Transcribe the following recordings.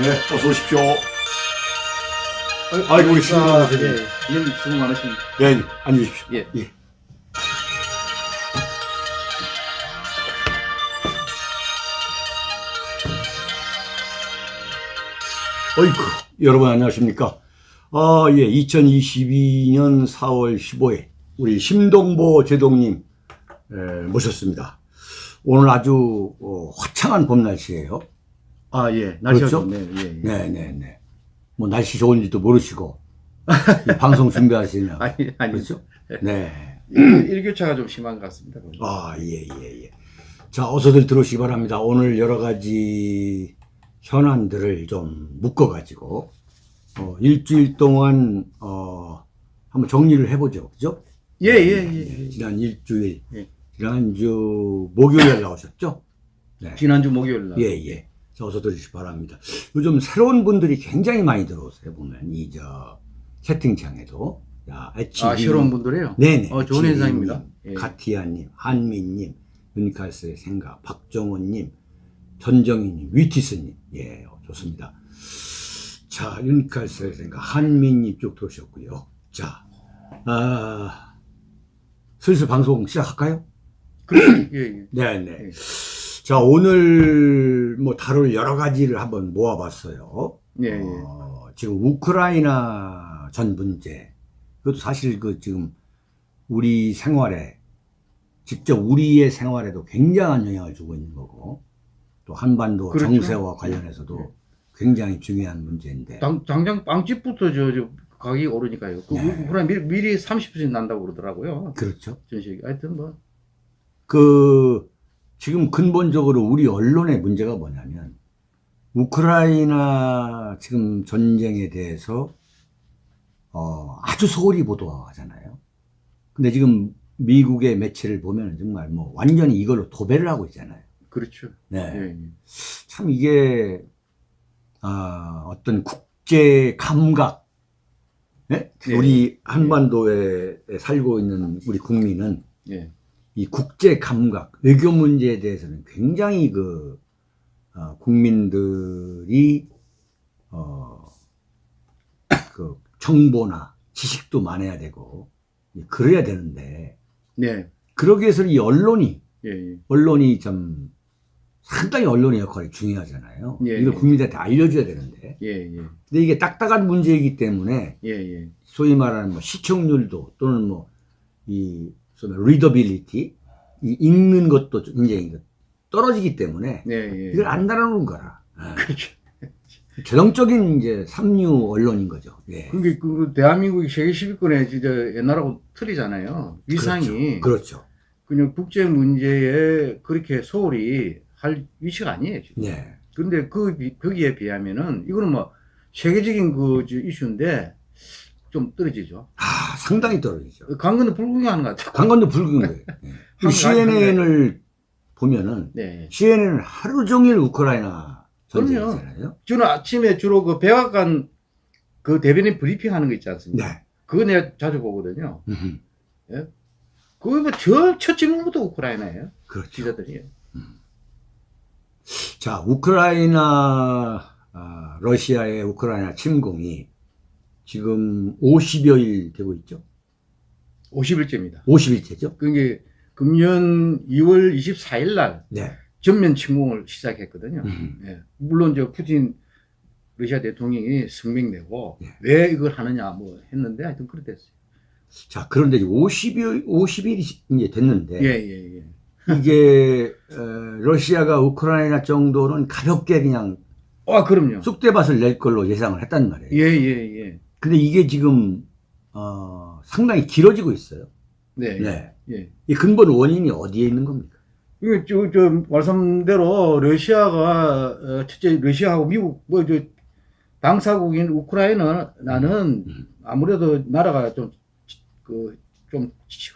네, 어서 오십시오. 아이고, 우리 예, 선생님. 님 수고 많으십니다. 네, 앉으십시오. 예. 예. 어이쿠, 여러분 안녕하십니까? 아, 예, 2022년 4월 15일, 우리 심동보 제동님, 에, 모셨습니다. 오늘 아주, 어, 화창한 봄 날씨예요 아, 예. 날씨가 그렇죠? 좋네요. 예, 예. 네 네 네. 뭐 날씨 좋은지도 모르시고 이 방송 준비하시냐. 아니, 아니. 그렇죠? 네. 일- 일교차가 좀 심한 것 같습니다. 아, 예, 예, 예. 자, 어서들 들어오시기 바랍니다. 오늘 여러 가지 현안들을 좀 묶어가지고, 어, 일주일 동안, 어, 한번 정리를 해보죠. 그죠? 예, 예, 예. 예. 지난 일주일, 예. 지난주 목요일에 나오셨죠? 네. 지난주 목요일 날. 예, 예. 자, 어서 들으시기 바랍니다. 요즘 새로운 분들이 굉장히 많이 들어오세요. 보면, 이, 저, 채팅창에도. 야, HB. 아, 새로운 분들이에요? 네네. 어, 좋은 현상입니다. 님, 예. 가티아님, 한민님, 윤칼스의 생각, 박정원님, 전정희님, 위티스님. 예, 어, 좋습니다. 자, 윤칼스의 생각, 한민님 쭉 들어오셨고요. 자, 아, 슬슬 방송 시작할까요? 그렇죠. 예, 예. 네네. 예. 자, 오늘 뭐 다룰 여러 가지를 한번 모아봤어요. 예, 예. 어, 지금 우크라이나 전 문제. 그것도 사실 그 지금 우리 생활에, 직접 우리의 생활에도 굉장한 영향을 주고 있는 거고, 또 한반도 그렇죠. 정세와 관련해서도 굉장히 중요한 문제인데. 당, 당장 빵집부터 저, 저 가격이 오르니까요. 그 네. 우크라이나 미리, 미리 30% 난다고 그러더라고요. 그렇죠. 전시기. 하여튼 뭐. 그, 지금 근본적으로 우리 언론의 문제가 뭐냐면, 우크라이나 지금 전쟁에 대해서, 어, 아주 소홀히 보도하잖아요. 근데 지금 미국의 매체를 보면 정말 뭐 완전히 이걸로 도배를 하고 있잖아요. 그렇죠. 네. 예, 예. 참 이게, 아, 어떤 국제 감각, 예? 네. 우리 한반도에 살고 있는 우리 국민은 예. 이 국제 감각, 외교 문제에 대해서는 굉장히 그, 어, 국민들이, 어, 그, 정보나 지식도 많아야 되고, 그래야 되는데, 네. 그러기 위해서는 이 언론이, 예, 예. 언론이 좀, 상당히 언론의 역할이 중요하잖아요. 예, 이걸 예. 국민들한테 알려줘야 되는데. 예, 예. 근데 이게 딱딱한 문제이기 때문에, 예, 예. 소위 말하는 뭐 시청률도 또는 뭐 이 리더빌리티 이 읽는 것도 굉장히 떨어지기 때문에 예, 예. 이걸 안 달아놓은 거라. 예. 그렇죠. 전형적인 이제 삼류 언론인 거죠. 예. 그게 그 대한민국이 세계 10위권에 진짜 옛날하고 틀리잖아요. 위상이 그렇죠. 그냥 국제 문제에 그렇게 소홀히 할 위치가 아니에요. 지금. 네. 근데 그 비- 거기에 비하면은 이거는 뭐 세계적인 그저 이슈인데 좀 떨어지죠. 아 상당히 떨어지죠. 강건도 불구경하는 것 같아요. 붉은 거예요. 예. 한 CNN을 보면은 네. CNN은 하루 종일 우크라이나. 전쟁이잖아요. 저는 아침에 주로 그 백악관 그 대변인 브리핑 하는 거 있지 않습니까? 네. 그거 내가 자주 보거든요. 음흠. 그거 뭐저첫 질문부터 우크라이나예요. 그렇죠. 기자들이. 자, 우크라이나, 아, 러시아의 우크라이나 침공이 지금 50여일 되고 있죠? 50일째입니다. 50일째죠? 그게 금년 2월 24일 날 네. 전면 침공을 시작했거든요. 음. 예. 물론 저 푸틴 러시아 대통령이 성명 내고 네. 왜 이걸 하느냐 뭐 했는데 하여튼 그렇게 됐어요. 자, 그런데 50일, 50일이 이제 됐는데, 예, 예, 예. 이게, 어, 러시아가 우크라이나 정도는 가볍게 그냥 아, 그럼요. 쑥대밭을 낼 걸로 예상을 했단 말이에요. 예, 예, 예. 근데 이게 지금, 어, 상당히 길어지고 있어요. 네. 네. 예. 이 근본 원인이 어디에 있는 겁니까? 이거 저, 저 말씀대로 러시아가 어, 첫째 러시아하고 미국 뭐 저 당사국인 우크라이나는 음. 아무래도 나라가 좀 그 좀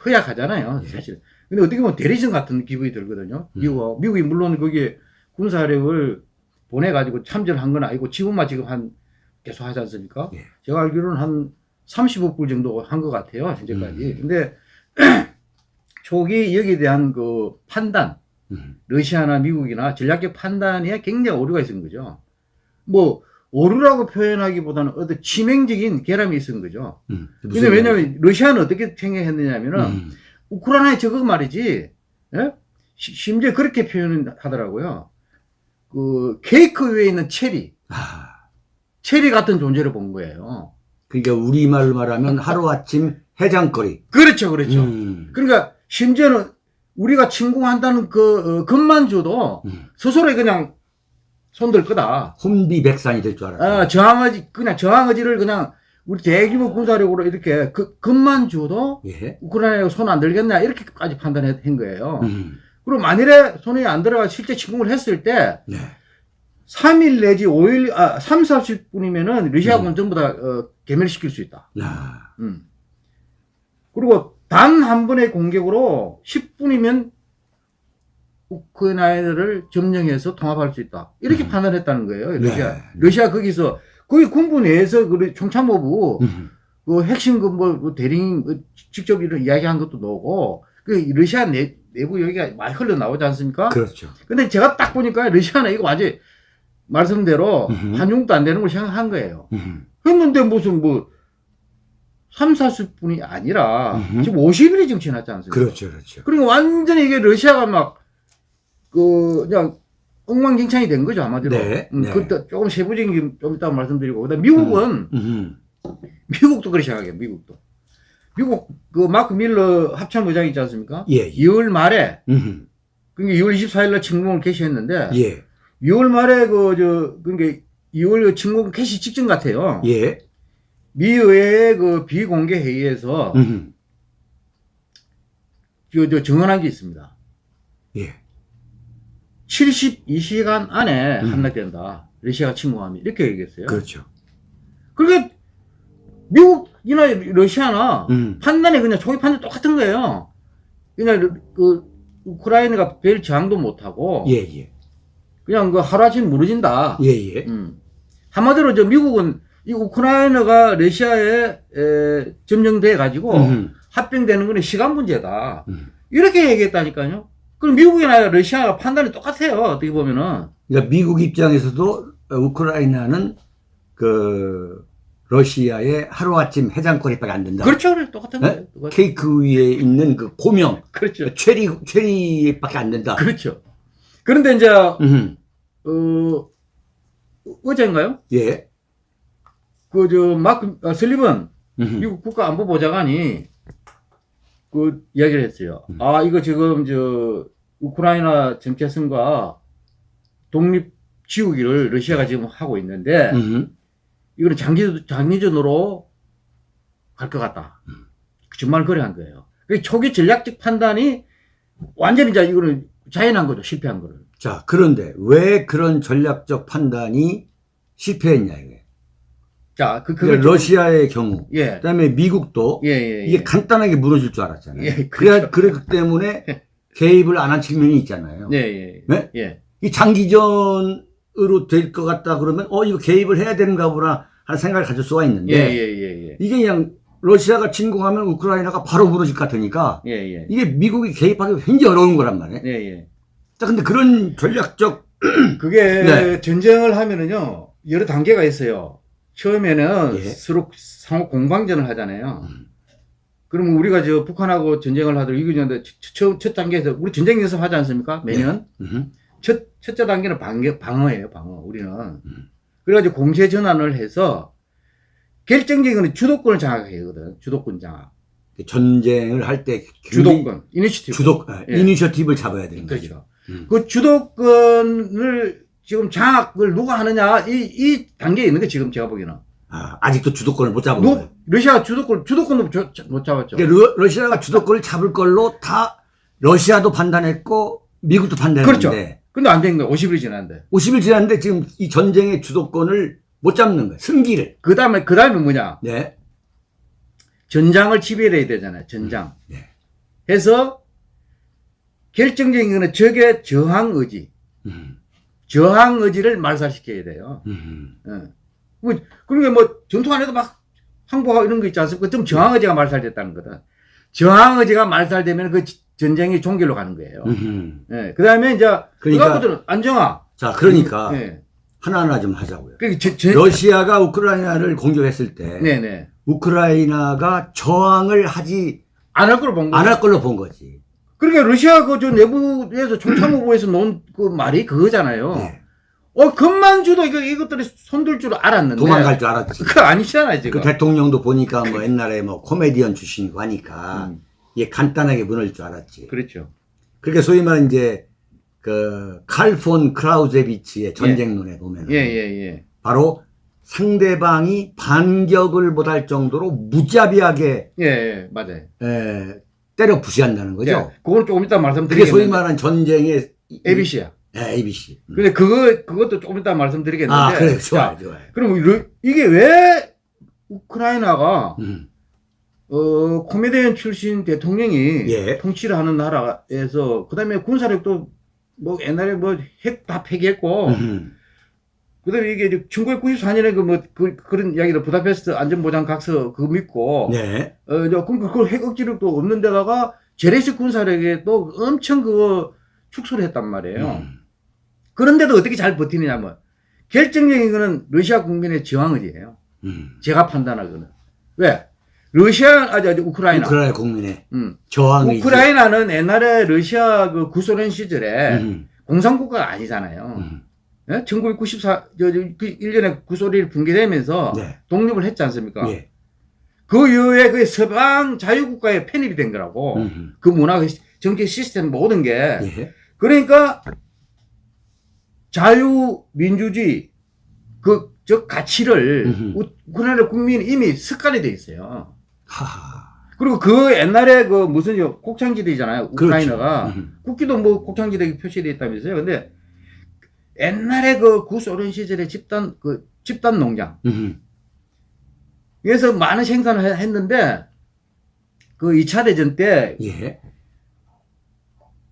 허약하잖아요, 예. 사실. 근데 어떻게 보면 대리전 같은 기분이 들거든요. 음. 미국하고 미국이 물론 거기에 군사력을 보내 가지고 참전한 건 아니고 지금만 지금 한 계속 하지 않습니까? 예. 제가 알기로는 한 30억 불 정도 한 것 같아요, 현재까지. 음. 근데 초기 여기에 대한 그 판단, 음. 러시아나 미국이나 전략적 판단에 굉장히 오류가 있는 거죠. 뭐 오류라고 표현하기보다는 어떤 치명적인 결함이 있은 거죠. 음. 근데 왜냐면 러시아는 어떻게 생각했느냐면은 음. 우크라이나의 저거 말이지, 예? 시- 심지어 그렇게 표현하더라고요. 그 케이크 위에 있는 체리, 아, 체리 같은 존재를 본 거예요. 그러니까 우리말로 말하면 하루아침 해장거리. 그렇죠, 그렇죠. 음. 그러니까 심지어는 우리가 침공한다는 그 어, 것만 줘도 음. 스스로 그냥 손들 거다. 혼비백산이 될 줄 알았어요. 아, 저항의지, 그냥 저항의지를 그냥 우리 대규모 군사력으로 이렇게 그, 것만 줘도 예. 우크라이나가 손 안 들겠냐 이렇게까지 판단한 거예요. 음. 그리고 만일에 손이 안 들어가 실제 침공을 했을 때 네. 3일 내지 5일, 아, 3, 40분이면은 러시아군 음. 전부 다 어, 개멸시킬 수 있다. 아, 음. 그리고 단 한 번의 공격으로 10분이면 우크라이나를 점령해서 통합할 수 있다. 이렇게 음. 판단했다는 거예요. 러시아. 네. 러시아 거기서 거기 군부 내에서 그 총참모부 음. 그 핵심 그뭐 대리인 그 직접 이런 이야기한 것도 나오고 그 러시아 내, 내부 여기가 많이 흘러 나오지 않습니까? 그렇죠. 근데 제가 딱 보니까 러시아는 이거 완전 히 말씀대로 음흠. 한중도 안 되는 걸 생각한 거예요. 음. 했는데 무슨 뭐 3, 40분이 아니라 음흠. 지금 50일이 지금 지났지 않습니까? 그렇죠, 그렇죠. 그러니까 완전히 이게 러시아가 막 그 그냥 엉망진창이 된 거죠 아마도. 네, 음, 네. 그때 조금 세부적인 좀 이따 말씀드리고 그다음 미국은 음. 미국도 그렇게 생각해요. 미국도. 미국 그 마크 밀러 합참 의장 있지 않습니까? 예, 예. 2월 말에 음. 그러니까 2월 24일 날 침공을 개시했는데 예, 2월 말에 그 저 그러니까 2월 침공 개시 직전 같아요. 예. 미 의회의 그 비공개 회의에서 음. 저, 저 증언한 게 있습니다. 예. 72시간 안에 음. 함락된다. 러시아가 침공하면 이렇게 얘기했어요. 그렇죠. 그러니까 미국이나 러시아나 음. 판단이 그냥 초기 판단 똑같은 거예요. 그냥 그 우크라이나가 별 저항도 못하고 예, 예. 그냥 그 하루 아침 무너진다. 예, 예. 음. 한마디로 저 미국은 이 우크라이나가 러시아에 에, 점령돼 가지고 음. 합병되는 거는 시간 문제다. 음. 이렇게 얘기했다니까요. 그럼 미국이나 러시아가 판단이 똑같아요. 어떻게 보면은. 그러니까 미국 입장에서도 우크라이나는 그 러시아의 하루아침 해장거리밖에 안 된다. 그렇죠. 똑같은 네? 거예요. 똑같- 케이크 위에 있는 그 고명, 그렇죠. 체리 체리밖에 안 된다. 그렇죠. 그런데 이제 음. 어 어제인가요? 예. 그 저 마크 아, 슬리번 음. 미국 국가안보보좌관이 그 이야기를 했어요. 음. 아 이거 지금 저 우크라이나 정체성과 독립 지우기를 러시아가 지금 하고 있는데 음. 이거는 장기 장기전으로 갈 것 같다. 음. 정말 그래 한 거예요. 그 초기 전략적 판단이 완전히 이제 이거는 자연한 거죠. 실패한 거를. 자, 그런데 왜 그런 전략적 판단이 실패했냐 이게. 자, 그 그러니까 그걸 좀- 러시아의 경우, 예. 그다음에 미국도 예, 예, 예. 이게 간단하게 무너질 줄 알았잖아요. 예, 그렇죠. 그렇기 때문에 개입을 안 한 측면이 있잖아요. 예, 예. 네? 예. 이 장기전으로 될 것 같다 그러면 어 이거 개입을 해야 되는가 보나 하는 생각을 가질 수가 예, 있는데 예, 예, 예. 이게 그냥 러시아가 침공하면 우크라이나가 바로 무너질 것 같으니까 예, 예. 이게 미국이 개입하기 굉장히 어려운 거란 말이에요. 예, 예. 자, 근데 그런 전략적 그게 네. 전쟁을 하면은요, 여러 단계가 있어요. 처음에는 예. 서로 상호 공방전을 하잖아요. 음. 그러면 우리가 저 북한하고 전쟁을 하더라도 이거 이제 첫, 첫 단계에서 우리 전쟁 연습 하지 않습니까? 매년? 음, 첫, 첫째 단계는 방어, 방어예요, 방어. 우리는. 음. 그래가지고 공세 전환을 해서 결정적인 건 주도권을 장악해야 되거든. 주도권 장악. 전쟁을 할 때 주도권. 이니셔티브. 주도 아, 예. 이니셔티브를 잡아야 되는 거죠. 그렇죠. 음. 그 주도권을 지금 장악을 누가 하느냐 이, 이 단계에 있는 게 지금 제가 보기에는 아, 아직도 주도권을 못 잡은 누, 거예요. 러시아 주도권 주도권도 저- 저- 못 잡았죠. 그러니까 러, 러시아가 주도권을 잡을 걸로 다 러시아도 판단했고 미국도 그렇죠. 판단했는데 근데 안 된 거예요. 50일이 지났는데. 50일 지났는데 지금 이 전쟁의 주도권을 못 잡는 거예요. 승기를. 그 다음에 그 다음에 뭐냐? 네. 전장을 지배해야 되잖아요. 전장. 네. 해서 결정적인 거는 적의 저항 의지, 음, 저항 의지를 말살시켜야 돼요. 음, 예. 뭐, 그러니까 뭐 전투 안에도 막 항복하고 이런 거 있지 않습니까? 좀 저항 의지가 말살됐다는 거다. 저항 의지가 말살되면 그 지- 전쟁이 종결로 가는 거예요. 음. 예. 그 다음에 이제, 그러니까- 그러니까, 안정화. 자, 그러니까 예. 하나하나 좀 하자고요. 그 제, 제, 러시아가 우크라이나를 공격했을 때 네네. 우크라이나가 저항을 하지 안 할 걸로 본 거예요. 안할 걸로 본 거지. 그러니까 러시아 그저 내부에서 총참모부에서 놓은 그 말이 그거잖아요. 네. 어, 금만주도 이거, 이것들이 손들 줄 알았는데. 도망갈 줄 알았지. 그거 아니잖아요, 그 지금. 대통령도 보니까 뭐 옛날에 뭐 코미디언 출신이고 하니까 음, 이게 간단하게 무너질 줄 알았지. 그렇죠. 그러니까 소위 말하는 이제 그 칼폰 크라우제비치의 전쟁론에 보면 예, 예, 예. 바로 상대방이 반격을 못할 정도로 무자비하게 예, 예, 맞아요. 에, 때려 부시한다는 거죠. 예, 그거는 조금 이따 그게 말씀드리겠는데. 소위 말하는 전쟁의 이- ABC야. 예, ABC. 음. 근데 그거, 그것도 조금 이따 말씀드리겠는데. 아, 그래, 좋아, 자, 좋아. 그럼 러- 이게 왜 우크라이나가 음. 어, 코미디언 출신 대통령이 예. 통치를 하는 나라에서 그다음에 군사력도 뭐 옛날에 뭐 핵 다 폐기했고 음. 그다음에 이게 1994년에 그뭐 그, 그런 이야기를 부다페스트 안전보장 각서 그거 믿고 네. 어, 이제 그, 그, 핵 억지력도 없는 데다가 재래식 군사력에 또 엄청 그거 축소를 했단 말이에요. 음. 그런데도 어떻게 잘 버티느냐면 결정적인 거는 러시아 국민의 저항 의지예요. 음. 제가 판단하거는. 왜? 러시아, 아, 저, 저, 우크라이나. 우크라이나 국민의 음. 저항이 우크라이나는 옛날에 러시아 그 구소련 시절에 음. 공산국가가 아니잖아요. 음. 예? 1994, 저, 저, 그 1년에 구소련이 붕괴되면서 네. 독립을 했지 않습니까? 예. 그 이후에 그 서방 자유국가에 편입이 된 거라고. 음. 그 문화, 그 정치 시스템 모든 게. 예. 그러니까 자유, 민주주의, 그, 저 가치를. 우- 우크라이나 국민이 이미 습관이 돼 있어요. 하하. 그리고 그 옛날에 그 무슨 요 곡창지대잖아요. 우크라이나가. 그렇죠. 음. 국기도 뭐 곡창지대 표시되어 있다면서요. 근데 옛날에 그 구소련 시절에 집단, 그 집단 농장. 음. 그래서 많은 생산을 해- 했는데 그 2차 대전 때 예.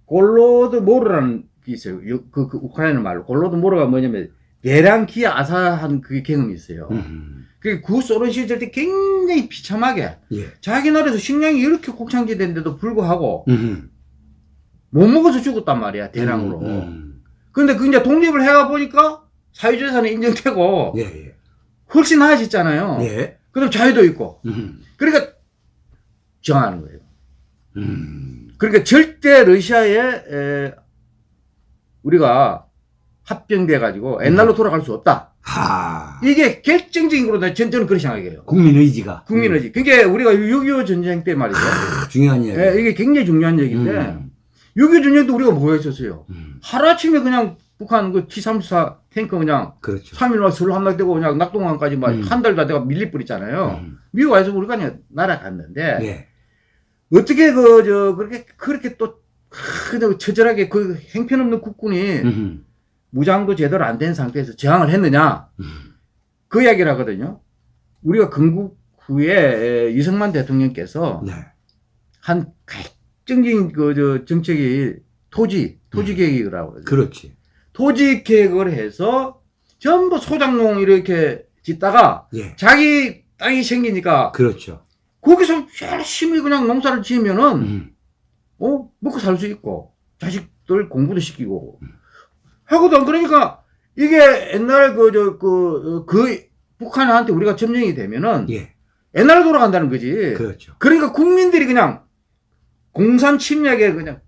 골로드 모르라는 게 있어요. 요- 그, 그 우크라이나 말로. 골로드 모르가 뭐냐면 대량 기아 아사한 그 경험이 있어요. 음. 그 구 소련 시절 때 굉장히 비참하게 예. 자기 나라에서 식량이 이렇게 곡창지대인데도 불구하고 음. 못 먹어서 죽었단 말이야. 대량으로. 음. 근데 그 이제 독립을 해가 보니까 사유재산이 인정되고 예. 예. 훨씬 나아졌잖아요. 예. 그다음 자유도 있고. 음. 그러니까 정하는 거예요. 음. 그러니까 절대 러시아에 에, 우리가 합병돼 가지고 옛날로 돌아갈 수 없다. 하. 이게 결정적인 거로 전 저는 그렇게 생각해요. 국민 의지가 국민 의지. 그게 우리가 6.25 전쟁 때 말이죠. 음. 중요한 얘기. 예, 이게 굉장히 중요한 얘기인데 음. 6.25 전쟁도 우리가 뭐 했었어요. 음. 하루아침에 그냥 북한 그 T-34 탱크 그냥 그렇죠. 3일 만에 술 한낙되고 그냥 낙동강까지 막 음. 한달다 돼가 밀릴 뻔했잖아요. 음. 미국 와서 우리가 그냥 날아갔는데 예. 어떻게 그 저 그렇게 그렇게 또 그냥 처절하게 그 행편없는 국군이 음. 무장도 제대로 안 된 상태에서 저항을 했느냐 음. 그 이야기를 하거든요. 우리가 건국 후에 이승만 대통령께서 네. 한 결정적인 그저 정책이 토지 토지 계획이라고 그러죠. 그렇지. 토지 계획을 해서 전부 소장농 이렇게 짓다가 예. 자기 땅이 생기니까 그렇죠. 거기서 열심히 그냥 농사를 지으면은 음. 어 먹고 살 수 있고 자식들 공부도 시키고 하거든 그러니까 이게 옛날 그저그그 북한한테 우리가 점령이 되면은 예. 옛날로 돌아간다는 거지. 그렇죠. 그러니까 국민들이 그냥 공산 침략에 그냥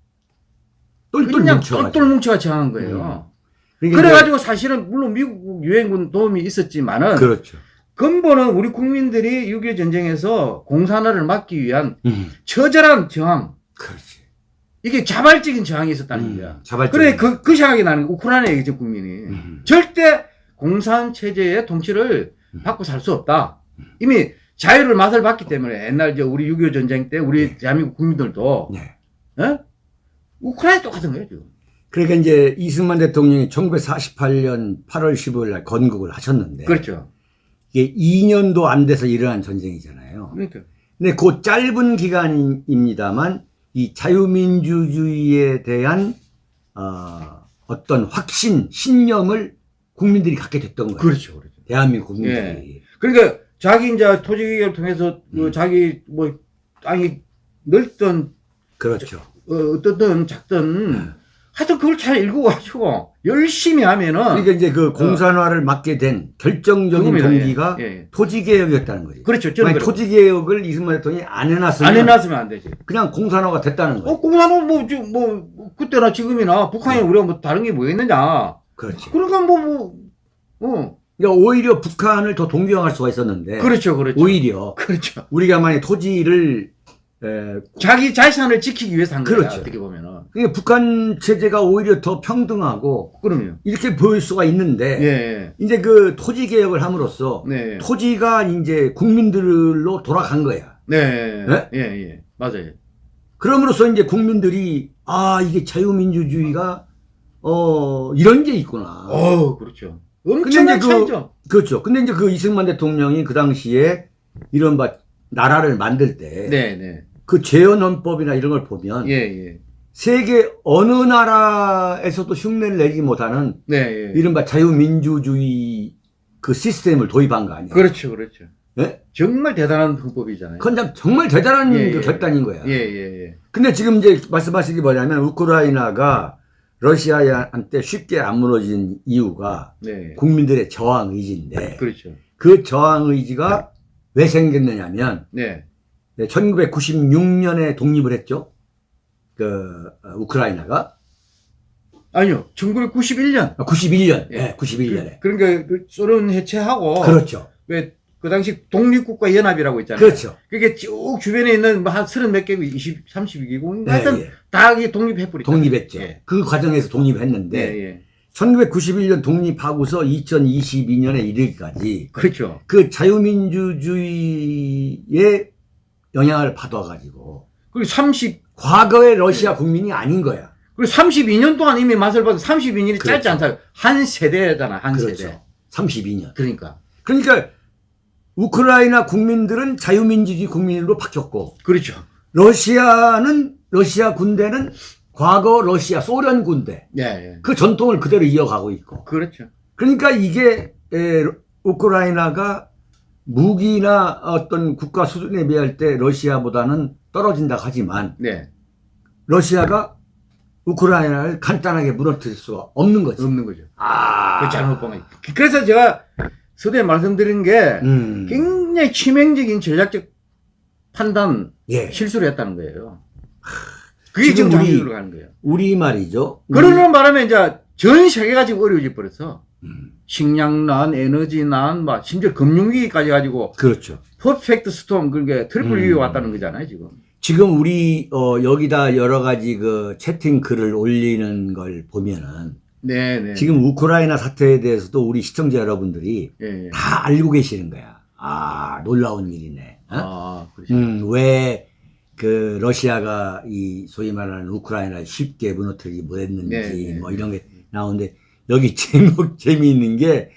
똘똘 그냥. 똘똘 뭉쳐가 정한 거예요. 그러니까 그래가지고 사실은 물론 미국 유엔군 도움이 있었지만은 그렇죠. 근본은 우리 국민들이 6.25 전쟁에서 공산화를 막기 위한 음. 처절한 저항 그렇지. 이게 자발적인 저항이 있었다는 거야. 음. 자발적. 그래 그, 그 생각이 나는 거야. 우크라이나 얘기죠 국민이 음. 절대 공산 체제의 통치를 음. 받고 살 수 없다. 이미 자유를 맛을 봤기 때문에 옛날 저 우리 6.25 전쟁 때 우리 네. 대한민국 국민들도 네. 어? 우크라이나 똑같은 거예요 지금. 그러니까 이제 이승만 대통령이 1948년 8월 15일 날 건국을 하셨는데 그렇죠. 이게 2년도 안 돼서 일어난 전쟁이잖아요. 그러니까 근데 그 짧은 기간입니다만 이 자유민주주의에 대한 어, 어떤 확신, 신념을 국민들이 갖게 됐던 거예요. 그렇죠, 그렇죠. 대한민국 국민들이. 그러니까 자기 이제 토지 개혁을 통해서 그 음. 자기 뭐 땅이 넓던 그렇죠. 어, 어떻든 작든 하여튼 그걸 잘 읽어가지고 열심히 하면은 그러니까 이제 그 공산화를 막게 된 결정적인 그겁니다. 동기가 예, 예. 토지개혁이었다는 거지. 그렇죠. 만약. 토지개혁을 이승만 대통령이 안 해놨으면 안 해놨으면 안 되지. 그냥 공산화가 됐다는 거지. 어, 공산은 뭐, 지- 뭐, 뭐 그때나 지금이나 북한이 네. 우리가 뭐 다른 게 뭐겠느냐. 그렇지. 그러니까 뭐, 뭐, 어. 그러니까 오히려 북한을 더 동경할 수가 있었는데 그렇죠, 그렇죠. 오히려 그렇죠. 우리가 만약 토지를 에, 자기 자산을 지키기 위해서 한 거야. 그렇죠. 어떻게 보면은. 그러니까 북한 체제가 오히려 더 평등하고 그럼요. 이렇게 보일 수가 있는데 예, 예. 이제 그 토지 개혁을 함으로써 네. 토지가 이제 국민들로 돌아간 거야. 네. 네? 예, 예. 맞아요. 그럼으로써 이제 국민들이 아 이게 자유민주주의가 어 이런 게 있구나. 어 그렇죠. 엄청난 이제 그- 차이죠. 그렇죠. 근데 이제 그 이승만 대통령이 그 당시에 이런 바 나라를 만들 때 네, 네. 그 재헌헌법이나 이런 걸 보면 예, 예. 세계 어느 나라에서도 흉내를 내지 못하는 네, 예. 이른바 자유민주주의 그 시스템을 도입한 거 아니에요. 그렇죠, 그렇죠. 예? 정말 대단한 방법이잖아요. 그건 참- 정말 대단한 예, 그 예. 결단인 거야. 예, 예, 예. 근데 지금 이제 말씀하신 게 뭐냐면 우크라이나가 러시아한테 쉽게 안 무너진 이유가 네. 국민들의 저항 의지인데 그렇죠. 그 저항 의지가 왜 생겼느냐면 네. 1996년에 독립을 했죠. 그 어, 우크라이나가 아니요. 1991년. 91년, 예. 예, 91년에. 그, 러니까그 소련 해체하고 그렇죠, 왜 그 당시 독립국가 연합이라고 있잖아요. 그렇죠. 그게 쭉 주변에 있는 뭐 한 서른 몇 개국, 20, 32개국, 예, 하여튼 예. 다 이게 독립해버리죠. 독립했죠. 예. 그 과정에서 독립했는데 예, 예. 1991년 독립하고서 2022년에 이르기까지 그렇죠. 그 자유민주주의의 영향을 받아가지고 그리고 30, 과거의 러시아 국민이 아닌 거야. 그리고 32년 동안 이미 맛을 봐도 32년이 짧지 그렇죠. 않다. 한 세대잖아, 한 그렇죠. 세대. 32년. 그러니까. 그러니까 우크라이나 국민들은 자유민주주의 국민으로 바뀌었고 그렇죠. 러시아는 러시아 군대는 과거 러시아 소련 군대 예, 예. 그 전통을 그대로 이어가고 있고 그렇죠. 그러니까 이게 에, 우크라이나가 무기나 어떤 국가 수준에 비할 때 러시아보다는 떨어진다 하지만 네. 러시아가 우크라이나를 간단하게 무너뜨릴 수가 없는 거지. 없는 거죠. 아, 그 잘못 본 거죠. 그래서 제가 서두에 말씀드린 게 음, 굉장히 치명적인 전략적 판단 예. 실수를 했다는 거예요. 그게 지금 지금 우리- 가는 거예요. 우리 말이죠. 우리- 그러는 바람에 이제 전 세계가 지금 어려워져 버렸어. 음, 식량난, 에너지난, 막 심지어 금융위기까지 가지고 그렇죠. perfect storm 그게 triple 음. 위기가 왔다는 거잖아요 지금. 지금 우리 어, 여기다 여러 가지 그 채팅 글을 올리는 걸 보면은 네네. 지금 우크라이나 사태에 대해서도 우리 시청자 여러분들이 예, 예. 다 알고 계시는 거야. 아 놀라운 일이네. 어? 아 그렇죠. 음, 왜 그 러시아가 이 소위 말하는 우크라이나를 쉽게 무너뜨리지 못했는지 네, 네, 뭐 이런 게 나오는데 여기 제목 재미있는 게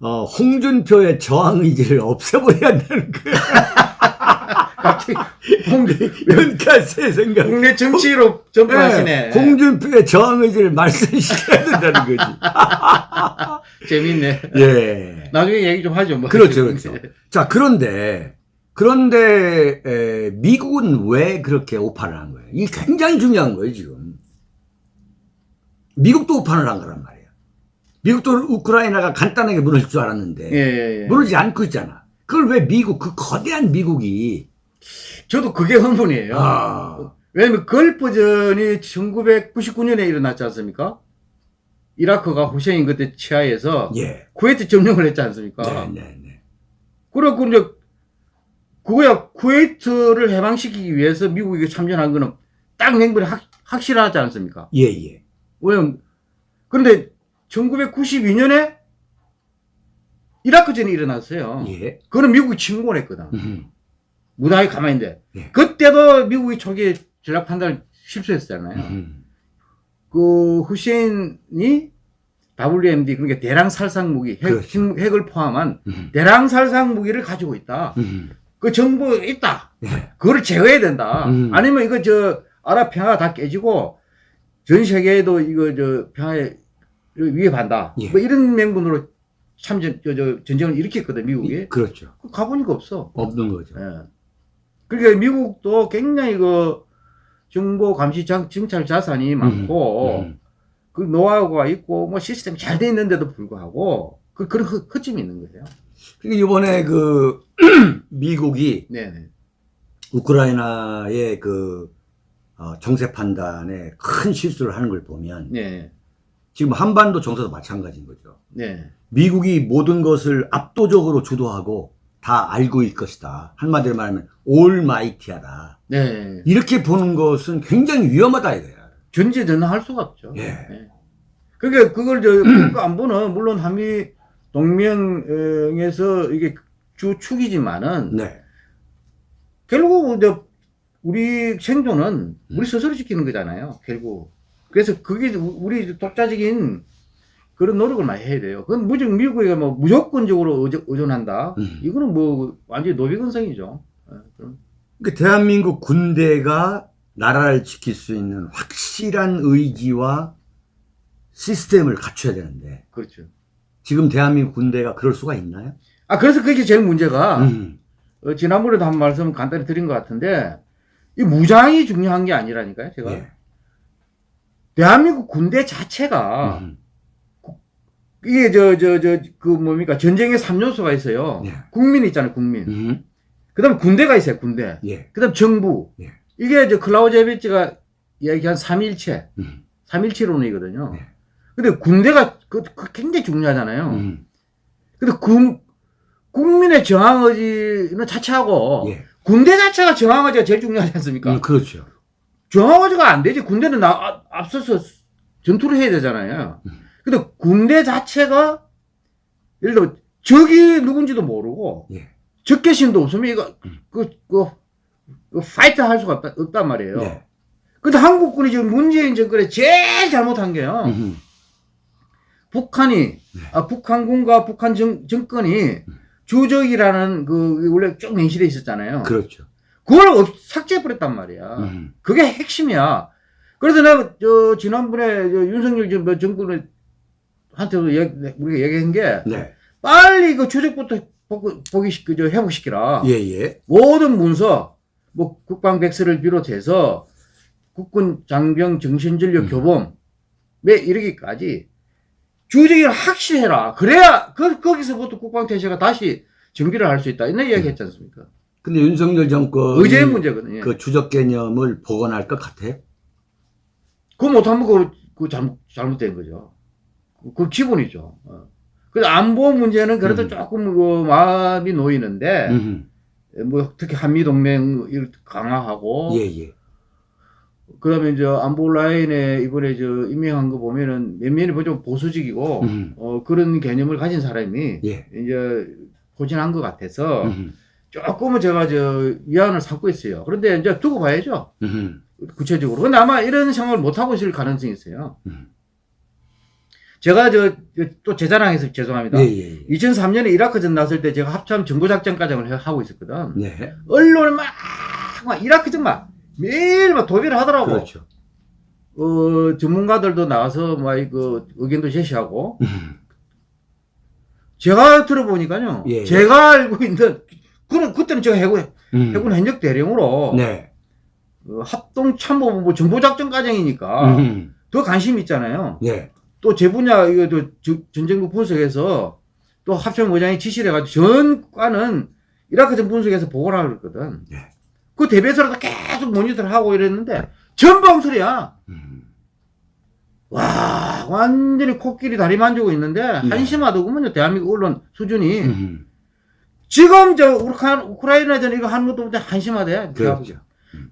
어, 홍준표의 저항 의지를 없애버려야 한다는 거야. 제 생각. 국내 정치로 전환하시네. 네, 홍준표의 저항 의지를 말씀시켜야 된다는 거지. 재밌네. 예. 나중에 얘기 좀 하죠. 뭐. 그렇죠, 그렇죠. 자, 그런데, 그런데, 에, 미국은 왜 그렇게 오판을 한 거예요? 이게 굉장히 중요한 거예요, 지금. 미국도 오판을 한 거란 말이에요. 미국도 우크라이나가 간단하게 무너질 줄 알았는데, 예, 예, 예. 무너지지 않고 있잖아. 그걸 왜 미국, 그 거대한 미국이, 저도 그게 흥분이에요. 아, 왜냐면 걸프전이 1999년에 일어났지 않습니까? 이라크가 후세인 그때 치하에서 예. 쿠웨이트 점령을 했지 않습니까? 네, 네, 네. 그리고 이제 그거야 쿠웨이트를 해방시키기 위해서 미국이 참전한 거는 딱 확, 확실하지 않습니까? 예, 예. 왜냐면 그런데 1992년에 이라크전이 일어났어요. 예. 그거는 미국이 침공을 했거든. 음, 무당이 가만히 있는데 예. 그때도 미국이 초기에 전략 판단을 실수했잖아요. 음, 그 후세인이 WMD 그러니까 대량 살상 무기 핵, 그렇죠. 핵을 포함한 음, 대량 살상 무기를 가지고 있다. 음, 그 정보가 있다. 예. 그거를 제거해야 된다. 음. 아니면 이거 저 아랍 평화가 다 깨지고 전 세계에도 이거 저 평화에 위협한다. 예. 뭐 이런 명분으로 참전 저, 저 전쟁을 일으켰거든 미국이. 그렇죠. 가보니까 없어. 없는 거죠. 예. 그러니까 미국도 굉장히 그 정보 감시 장, 정찰 자산이 많고 음, 그 노하우가 있고 뭐 시스템이 잘돼 있는데도 불구하고 그 그런 허, 허점이 있는 거예요. 그러니까 이번에 그 미국이 네네. 우크라이나의 그 어, 정세 판단에 큰 실수를 하는 걸 보면 네. 지금 한반도 정세도 마찬가지인 거죠. 네. 미국이 모든 것을 압도적으로 주도하고 다 알고 있을 것이다. 한마디로 말하면 올마이티하다. 네. 이렇게 보는 것은 굉장히 위험하다 이거야. 전제전능할 수가 없죠. 예. 네. 그러니까 그걸 저 국가 안보는 물론 한미 동맹에서 이게 주 축이지만은 네. 결국 이제 우리 생존은 음. 우리 스스로 지키는 거잖아요. 결국. 그래서 그게 우리 독자적인 그런 노력을 많이 해야 돼요. 그건 무조건 미국에 뭐 무조건적으로 의존- 의존한다. 음. 이거는 뭐 완전히 노비근성이죠. 그러니까 대한민국 군대가 나라를 지킬 수 있는 확실한 의지와 시스템을 갖춰야 되는데 그렇죠. 지금 대한민국 군대가 그럴 수가 있나요? 아 그래서 그게 제일 문제가 음. 어, 지난번에도 한 말씀 간단히 드린 것 같은데 이 무장이 중요한 게 아니라니까요. 제가 예. 대한민국 군대 자체가 음. 이게 저 저 저 그 뭡니까 전쟁의 3요소가 있어요. 예. 국민 있잖아요. 국민. 음. 그 다음에 군대가 있어요. 군대. 예. 그 다음 정부. 예. 이게 저 클라우제비치가 이야기한 3일체, 음. 3일체론이거든요. 네. 근데 군대가 그, 그 굉장히 중요하잖아요. 음. 근데 군, 국민의 저항 의지는 자체하고 예. 군대 자체가 저항 의지가 제일 중요하지 않습니까? 음, 그렇죠. 저항 의지가 안 되지. 군대는 나, 앞- 앞서서 전투를 해야 되잖아요. 음. 근데 군대 자체가 예를 들어 적이 누군지도 모르고 예. 적개심도 없으면 이거 음. 그, 그, 그 fight 할 수가 없다, 없단 말이에요. 네. 근데 한국군이 지금 문재인 정권에 제일 잘못한 게요. 음. 북한이, 아, 북한군과 북한 정, 정권이 주적이라는 그, 원래 쭉 명시해 있었잖아요. 그렇죠. 그걸 없, 삭제해버렸단 말이야. 음. 그게 핵심이야. 그래서 내가, 저, 지난번에 저 윤석열 정- 뭐 정권을 한테도 얘기- 우리가 얘기한 게, 네. 빨리 그 주적부터 복, 복귀시, 그, 저, 회복시키라. 예, 예. 모든 문서, 뭐, 국방 백서를 비롯해서 국군 장병 정신전력 음. 교범, 매 이르기까지 주적이 확실해라. 그래야, 그, 거기서부터 국방태세가 다시 정비를 할 수 있다. 이런 이야기 했지 않습니까? 근데 윤석열 정권이 의제의 문제거든요. 그 주적 개념을 복원할 것 같아요. 그거 못하면 그, 그 잘못, 잘못된 거죠. 그, 그 기본이죠. 어. 그래서 안보 문제는 그래도 음. 조금 그 마음이 놓이는데, 음. 뭐 특히 한미동맹 강화하고, 예, 예. 그 다음에 이제 안보 라인에 이번에 저 임명한 거 보면은 몇몇이 뭐좀 보수적이고 음. 어 그런 개념을 가진 사람이 예. 이제 포진한 것 같아서 음. 조금은 제가 저 위안을 삼고 있어요. 그런데 이제 두고 봐야죠. 음. 구체적으로. 근데 아마 이런 생각을 못 하고 있을 가능성이 있어요. 음. 제가 저또제 자랑해서 죄송합니다. 예, 예, 예. 2003년에 이라크 전 났을 때 제가 합참 정보작전 과정을 해- 하고 있었거든. 네. 언론을 막, 막 이라크전 막 매일 막 도배를 하더라고. 그렇죠. 어, 전문가들도 나와서 막그 의견도 제시하고 음. 제가 들어보니까요. 예. 제가 알고 있는 그런 그때는 제가 해군 음. 해군 현역 대령으로 네. 어, 합동 참모본부 정보 작전 과정이니까 음. 더 관심 있잖아요. 예. 또제 분야 이거 또 전쟁부 분석에서 또 합참 의장이 지시를 해가지고 전과는 이라크 전 분석에서 보고를 하고 그랬거든. 예. 그 대배서로도 계속 모니터를 하고 이랬는데 전방설이야. 음. 와 완전히 코끼리 다리 만지고 있는데 한심하더구먼요 대한민국 언론 수준이 음. 지금 저 우크라, 우크라이나전 이거 하는 것도 한심하대 그렇죠.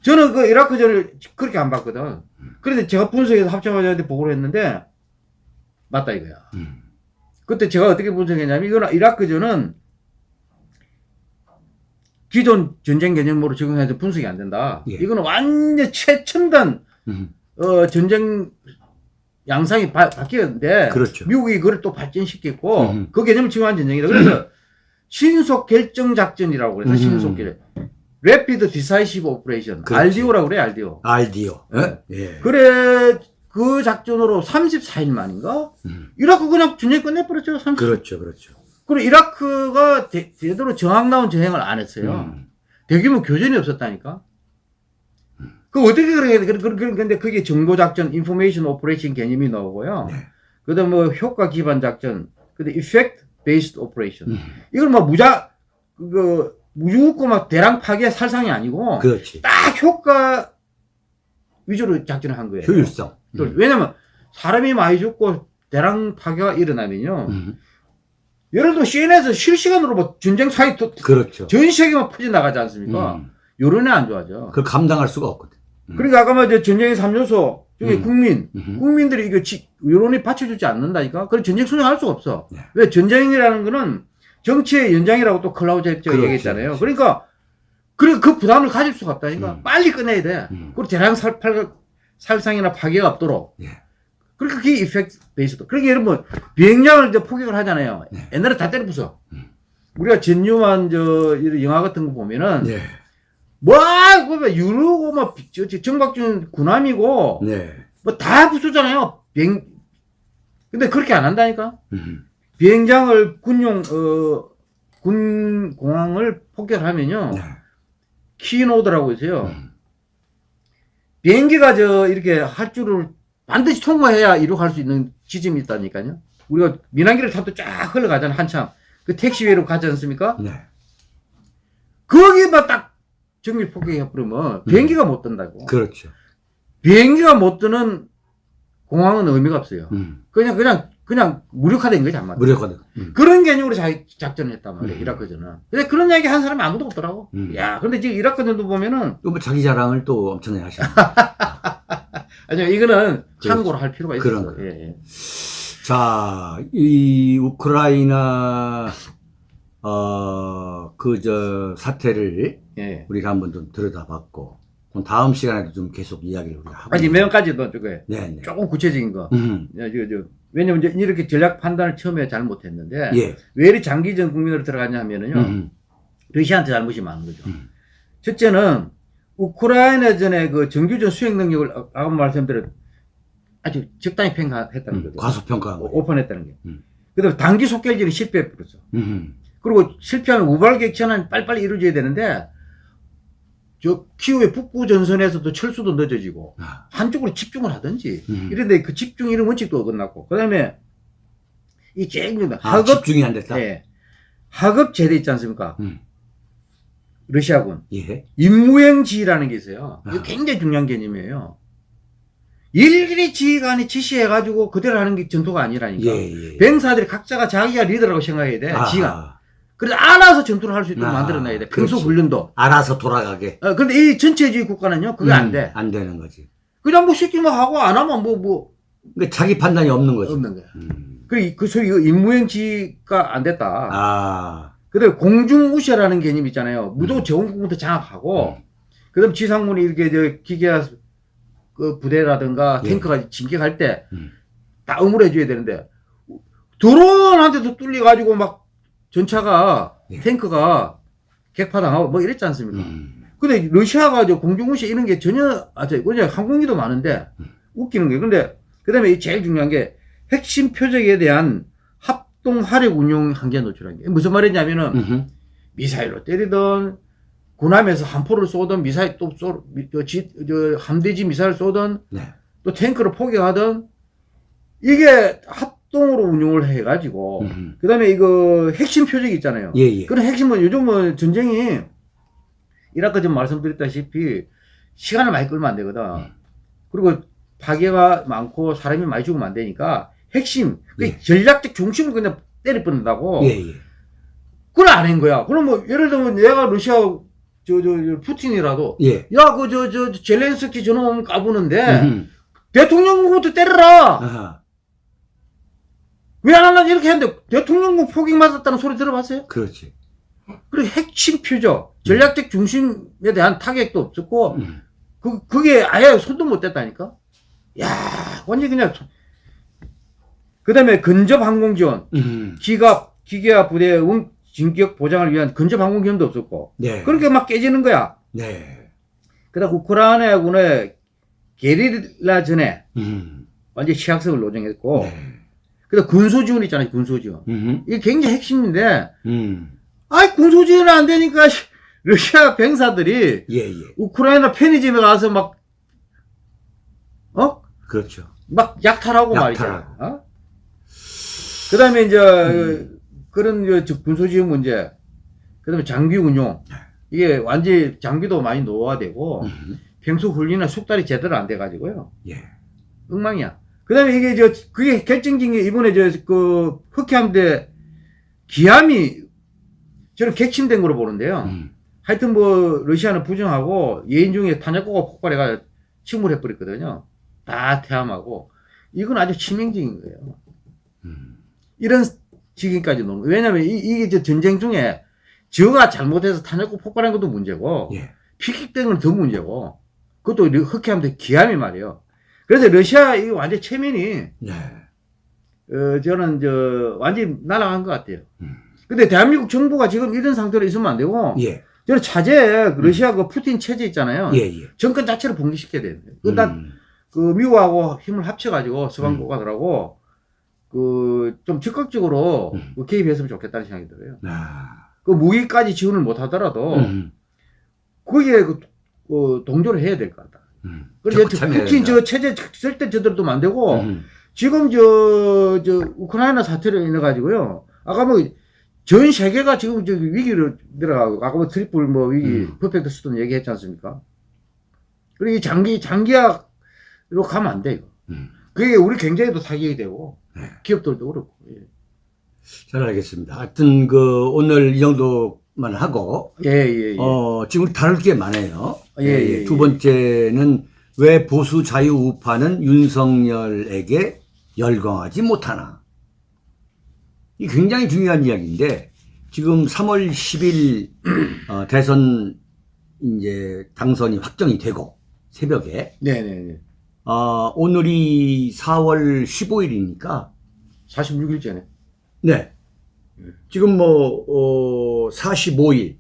저는 그 이라크전을 그렇게 안 봤거든 그런데 제가 분석해서 합참의장한테 보고를 했는데 맞다 이거야 음. 그때 제가 어떻게 분석했냐면 이거는 이라크전은 기존 전쟁 개념으로 적용해서 분석이 안 된다 예. 이거는 완전 최첨단 음. 어, 전쟁 양상이 바, 바뀌었는데 그렇죠. 미국이 그걸 또 발전시켰고 음. 그 개념을 지원한 전쟁이다. 그래서 신속 결정 작전이라고 그래서 음. 신속 결정. Rapid Decisive Operation. 그렇지. RDO라고 그래, RDO. 알디오. 네. 예. 그래 그 작전으로 34일 만인가? 음. 이라크 그냥 전쟁 끝내버렸죠. 30. 그렇죠. 그렇죠. 그리고 이라크가 대, 제대로 저항 나온 전쟁을 안 했어요. 음. 대규모 교전이 없었다니까. 그 어떻게 그래? 그, 그, 그, 근데 그게 정보 작전, information operation 개념이 나오고요. 네. 그 다음 뭐 효과 기반 작전, 그 다음 effect based operation. 음. 이건 뭐 무자, 그, 무주고 막 대량 파괴 살상이 아니고 그렇지. 딱 효과 위주로 작전을 한 거예요. 효율성. 또 음. 왜냐면 사람이 많이 죽고 대량 파괴가 일어나면요. 음. 예를 들어 CNN에서 실시간으로 뭐 전쟁 사이트 그렇죠. 전 세계만 퍼져 나가지 않습니까? 음. 여론이 안 좋아져. 그걸 감당할 수가 없거든. 음. 그러니까 아까 말저 전쟁의 3요소 중에 음. 국민, 음. 국민들이 이거 지, 여론이 받쳐주지 않는다니까? 그럼 전쟁 순응할 수가 없어. 네. 왜 전쟁이라는 거는 정치의 연장이라고 또 했죠. 그렇지, 얘기했잖아요. 그렇지. 그러니까, 그래, 그 부담을 가질 수가 없다니까? 음. 빨리 끝내야 돼. 음. 그리고 대량 살, 팔, 살상이나 파괴가 없도록. 예. 그러니까 그게 이펙트 베이스도. 그러니까 여러분, 비행장을 이제 포격을 하잖아요. 네. 옛날에 다 때려 부숴. 음. 우리가 전유만 저, 이런 영화 같은 거 보면은, 네. 뭐, 그뭐 유르고, 뭐, 저, 저 정박준 군함이고, 네. 뭐다 부수잖아요. 비행, 근데 그렇게 안 한다니까? 음. 비행장을 군용, 어, 군 공항을 폭격하면요. 네. 키노드라고 있어요. 음. 비행기가 저, 이렇게 할 줄을 반드시 통과해야 이룩할 수 있는 지점이 있다니까요. 우리가 민항기를 타도 쫙 흘러가잖아, 한참. 그 택시회로 가지 않습니까? 네. 거기만 딱 정밀 폭격해버리면 비행기가 못 뜬다고. 그렇죠. 비행기가 못 뜨는 공항은 의미가 없어요. 음. 그냥, 그냥, 그냥 무력화된 거지, 한마디로. 무력화된. 음. 그런 개념으로 자, 작전을 했단 말이에요, 음. 이라크전은. 근데 그런 이야기 한 사람이 아무도 없더라고. 음. 야, 근데 지금 이라크전도 보면은, 또 뭐 자기 자랑을 또 엄청나게 하시는. 아니요, 이거는 참고로 할 필요가 있어요. 예, 예. 자, 이 우크라이나 어, 그 저 사태를 예. 우리가 한번 좀 들여다봤고, 그럼 다음 시간에도 좀 계속 이야기를 우리가 하고. 아니, 매형까지도 저게 네, 네. 조금 구체적인 거. 음. 야, 저, 저, 왜냐면 이제 이렇게 전략 판단을 처음에 잘못했는데, 예. 왜 이리 장기전 국민으로 들어갔냐 하면은요, 음. 러시아한테 잘못이 많은 거죠. 음. 첫째는 우크라이나전의 그 정규전 수행 능력을 아- 아까 말씀드렸 아주 적당히 평가했다는 음. 거죠. 과소평가한 거예요. 오픈했다는 게. 음. 그다음에 단기 속결질이 실패해버렸어. 음. 그리고 실패하면 우발 객천은 빨리빨리 이루어져야 되는데 저 키우의 북부 전선에서도 철수도 늦어지고 아. 한쪽으로 집중을 하든지 음. 이런데 그 집중 이런 원칙도 어긋났고 그다음에 이 제일 아, 하급 집중이 안 됐다. 예. 하급 제대 있지 않습니까? 음. 러시아군 예. 임무행 지휘라는 게 있어요. 이거 아. 굉장히 중요한 개념이에요. 일일이 지휘관이 지시해가지고 그대로 하는 게 전투가 아니라니까. 예, 예. 병사들이 각자가 자기가 리더라고 생각해야 돼. 아, 지휘관. 그래서 알아서 전투를 할 수 있도록 아, 만들어놔야 돼. 평소 그렇지. 훈련도. 알아서 돌아가게. 어, 근데 이 전체주의 국가는요, 그게 안 음, 돼. 안 되는 거지. 그냥 뭐 시키면 하고 안 하면 뭐, 뭐, 그러니까 자기 판단이 없는 거지. 없는 거야. 음. 그, 그 소위 그 임무행지가 안 됐다. 아. 그 다음에 공중우세라는 개념 있잖아요. 무조건 음. 제공부터 장악하고, 음. 그 다음에 지상군이 이렇게 저 기계화 그 부대라든가 예. 탱크가 진격할 때 음. 다 응물해줘야 되는데, 드론한테도 뚫려가지고 막 전차가, 예. 탱크가 객파당하고 뭐 이랬지 않습니까? 음. 근데 러시아가 저 공중무시 이런 게 전혀, 아, 저, 그냥 항공기도 많은데, 음. 웃기는 웃기는 거예요. 근데, 그 다음에 제일 중요한 게, 핵심 표적에 대한 합동 화력 운용 한계 노출한 게. 무슨 말이냐면은. 미사일로 때리던, 군함에서 함포를 쏘던, 미사일 또 쏘, 미- 저, 지, 저, 함대지 미사일 쏘던, 네. 또 탱크를 포격하던, 이게 합동으로 운용을 해가지고. 그 다음에 이거 핵심 표적이 있잖아요. 예, 예. 그런 핵심은 요즘은 전쟁이 이라크 전 말씀드렸다시피 시간을 많이 끌면 안 되거든. 음. 그리고 파괴가 많고 사람이 많이 죽으면 안 되니까 핵심, 그 예. 전략적 중심을 그냥 때려버린다고. 예, 예. 그걸 안 한 거야. 그럼 뭐 예를 들면 내가 러시아 저, 저, 저 푸틴이라도 예. 야, 그, 저, 저, 젤렌스키 저놈 까부는데 음흠. 대통령부터 때려라! 아하. 왜안 하나 이렇게 했는데 대통령부 포격 맞았다는 소리 들어봤어요? 그렇지. 그리고 핵심 표적, 전략적 중심에 대한 타격도 없었고, 음. 그, 그게 아예 손도 못 댔다니까? 야 완전 그냥. 그 다음에 근접 항공 지원, 음. 기갑, 기계화 부대 응, 진격 보장을 위한 근접 항공 지원도 없었고, 네. 그렇게 막 깨지는 거야. 네. 그 다음 우크라이나 군의 게릴라 전에 음. 완전 취약성을 노정했고, 네. 그 다음 군소 지원 있잖아요, 군소 지원. 음흠. 이게 굉장히 핵심인데, 음. 아이, 군소 지원이 안 되니까, 러시아 병사들이 예, 예. 우크라이나 편의점에 가서 막 그렇죠. 막 약탈하고 약탈하고. 말이죠. 어? 그 다음에 이제, 음. 그런 그저 군소지휘 문제, 그 다음에 장비 운용. 이게 완전히 장비도 많이 노화되고, 음. 평소 훈련이나 숙달이 제대로 안 돼가지고요. 예. 엉망이야. 그 다음에 이게 저, 그게 결정적인 게 이번에 저, 그, 흑해함대 기함이 저는 객침된 거로 보는데요. 음. 하여튼 뭐, 러시아는 부정하고 예인 중에 탄약고가 폭발해가 침몰해버렸거든요. 다 태함하고. 이건 아주 치명적인 거예요. 음. 이런 지경까지 노는 거예요. 왜냐면 이, 이게 저 전쟁 중에 저가 잘못해서 탄약고 폭발한 것도 문제고, 예. 피킥된 건 더 문제고, 그것도 흑해함대 기함이 말이에요. 그래서 러시아 이 완전 체면이 네. 어, 저는, 저, 완전히 날아간 것 같아요. 음. 근데 대한민국 정부가 지금 이런 상태로 있으면 안 되고, 예. 저는 차제에 그 러시아 그 푸틴 체제 있잖아요. 예. 예. 정권 자체를 봉기시켜야 돼요. 일단, 음. 그, 미국하고 힘을 합쳐가지고, 서방 국가들하고, 그, 좀 적극적으로 음. 그 개입했으면 좋겠다는 생각이 들어요. 아. 그 무기까지 지원을 못 하더라도, 음. 거기에 그, 그 동조를 해야 될 것 같다. 음. 그래서 푸틴. 저 체제 절대 저대로도 안 되고, 음. 지금 저, 저, 우크라이나 사태로 인해 가지고요. 아까 뭐, 전 세계가 지금 저 위기로 들어가고, 아까 뭐 triple 뭐 위기, 음. perfect storm 얘기했지 않습니까? 그리고 이 장기, 장기약으로 가면 안 돼, 이거. 음. 그게 우리 경제에도 타격이 되고, 네. 기업들도 그렇고. 예. 잘 알겠습니다. 하여튼 그 오늘 이 정도만 하고 예, 예, 예. 어 지금 다룰 게 많아요. 예, 예, 두 예. 번째는 왜 보수 자유 우파는 윤석열에게 열광하지 못하나? 이 굉장히 중요한 이야기인데 지금 3월 10일 어, 대선 이제 당선이 확정이 되고 새벽에 네네네. 어, 오늘이 4월 15일이니까 46일째네. 네. 지금 뭐, 어, 45일,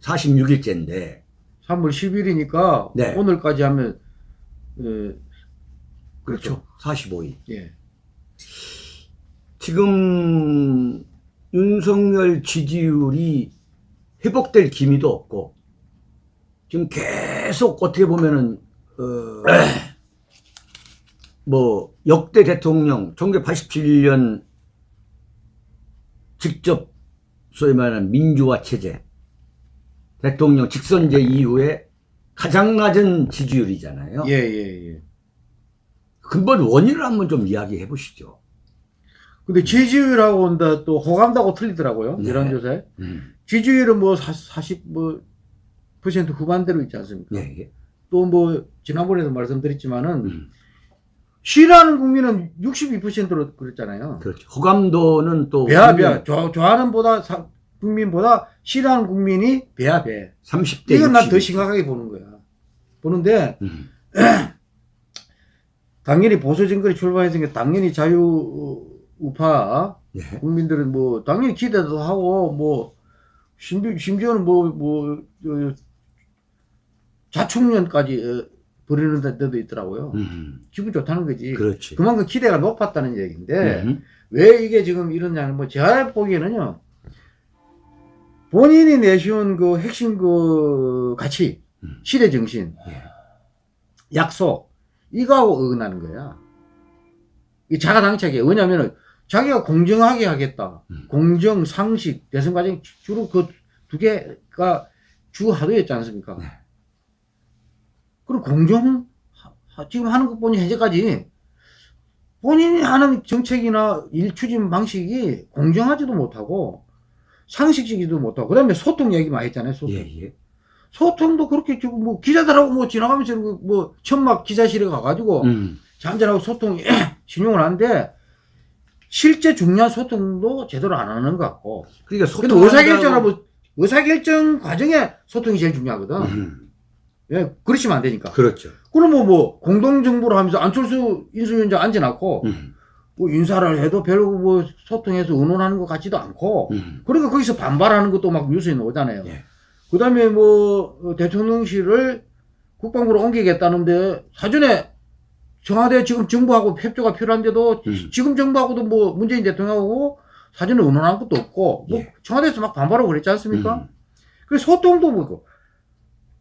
46일째인데, 3월 10일이니까, 네. 오늘까지 하면, 예, 그렇죠. 45일. 예. 지금, 윤석열 지지율이 회복될 기미도 없고, 지금 계속 어떻게 보면은, 어, 뭐, 역대 대통령, 1987년 직접 소위 말하는 민주화 체제, 대통령 직선제 이후에 가장 낮은 지지율이잖아요. 예, 예, 예. 근본 원인을 한번 좀 이야기해 보시죠. 근데 지지율하고 온다 또 호감도하고 틀리더라고요. 네. 여론조사에. 음. 지지율은 뭐 40, 뭐, 퍼센트 후반대로 있지 않습니까? 예, 예. 또 뭐, 지난번에도 말씀드렸지만은, 음. 싫어하는 국민은 62%로 그랬잖아요. 그렇죠. 호감도는 또 배야. 좋아, 좋아하는 보다, 사- 국민보다 싫어하는 국민이 배야, 배. 30대 이건 난더 62. 심각하게 보는 거야. 보는데, 음. 당연히 보수 정권이 출발했으니까 당연히 자유 우파 예. 국민들은 뭐 당연히 기대도 하고 뭐 심지, 심지어는 뭐뭐 자충년까지 어, 부리는 데도 있더라고요. 음. 기분 좋다는 거지. 그렇지. 그만큼 기대가 높았다는 얘기인데 음. 왜 이게 지금 이러냐면 뭐 제가 보기에는요 본인이 내세운 그 핵심 그 가치 음. 시대 정신 예. 약속 이거하고 어긋나는 거야. 이 자가당착이에요. 왜냐면은 자기가 공정하게 하겠다. 음. 공정, 상식, 대선 과정 주로 그 두 개가 주 하도였지 않습니까? 네. 그리고 공정 지금 하는 것 보니 현재까지 본인이 하는 정책이나 일 추진 방식이 공정하지도 못하고 상식적이지도 못하고 그 다음에 소통 얘기 많이 했잖아요. 소통. 예, 예. 소통도 그렇게 지금 뭐 기자들하고 뭐 지나가면서 뭐 천막 기자실에 가가지고 음. 잔잔하고 소통 신용을 하는데 실제 중요한 소통도 제대로 안 하는 것 같고 그러니까 근데 소통한다고- 의사결정하고 의사결정 과정에 소통이 제일 중요하거든 음. 예, 그러시면 안 되니까 그렇죠. 그러면 뭐 공동정부를 하면서 안철수 인수위원장 앉아놨고 음. 뭐 인사를 해도 별로 뭐 소통해서 의논하는 것 같지도 않고 음. 그러니까 거기서 반발하는 것도 막 뉴스에 나오잖아요. 예. 그 다음에 뭐, 어, 대통령실을 국방부로 옮기겠다는데, 사전에 청와대 지금 정부하고 협조가 필요한데도, 음. 지금 정부하고도 뭐, 문재인 대통령하고 사전에 의논한 것도 없고, 뭐, 예. 청와대에서 막 반발하고 그랬지 않습니까? 음. 그래서 소통도 뭐고,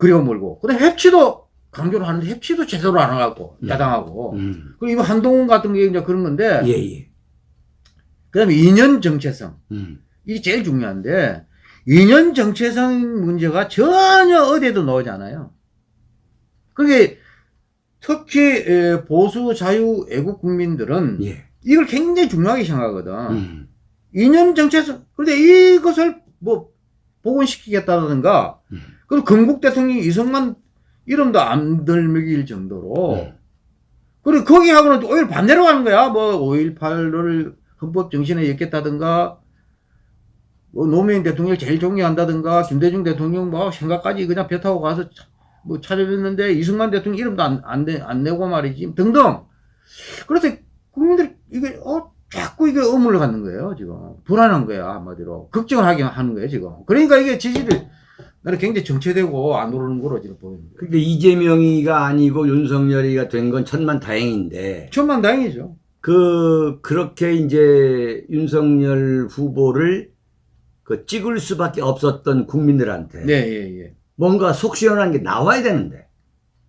그리고 그 다음에 협치도 강조를 하는데 협치도 제대로 안 하고 음. 야당하고 음. 그리고 이거 한동훈 같은 게 이제 그런 건데 예, 예. 그다음에 이념 정체성 음. 이게 제일 중요한데 이념 정체성 문제가 전혀 어디에도 나오지 않아요. 그게 특히 에, 보수 자유 애국 국민들은 예. 이걸 굉장히 중요하게 생각하거든. 음. 이념 정체성 그런데 이것을 뭐 복원시키겠다든가 음. 그리고 건국 대통령 이승만 이름도 안 들먹일 정도로. 음. 그리고 거기하고는 오히려 반대로 가는 거야. 뭐 5.18을 헌법 정신에 엮겠다든가 뭐 노무현 대통령을 제일 존경한다든가 김대중 대통령 뭐 생각까지 그냥 배 타고 가서 차- 뭐 찾아뵀는데 이승만 대통령 이름도 안, 안, 내, 안 내고 말이지. 등등. 그래서 국민들이 이게 어 자꾸 이게 의문을 갖는 거예요 지금. 불안한 거야 한마디로. 걱정을 하게 하는 거예요 지금. 그러니까 이게 지지를 나는 굉장히 정체되고 안 오르는 거로 지금 거예요 근데 이재명이가 아니고 윤석열이가 된 건 천만 다행인데 천만 다행이죠 그 그렇게 이제 윤석열 후보를 그 찍을 수밖에 없었던 국민들한테 네 예, 예. 뭔가 속 시원한 게 나와야 되는데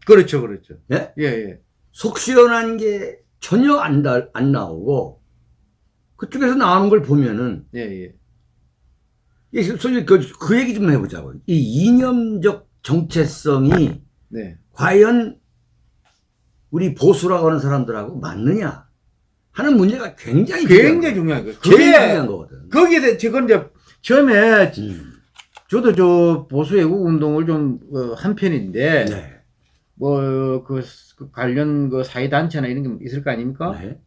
그렇죠, 그렇죠. 예? 예, 예. 속 시원한 게 전혀 안, 나, 안 나오고 그쪽에서 나오는 걸 보면은 예, 예. 이 솔직히 그, 그 얘기 좀 해보자고 이 이념적 정체성이 네. 과연 우리 보수라고 하는 사람들하고 맞느냐 하는 문제가 굉장히 굉장히 중요한 거예요. 제일 중요한 거거든. 거기에 대해, 제가 이제, 처음에, 음. 저도 저 보수 애국 운동을 좀, 어, 한 편인데, 네. 뭐, 그, 그 관련 그 사회 단체나 이런 게 있을 거 아닙니까? 네.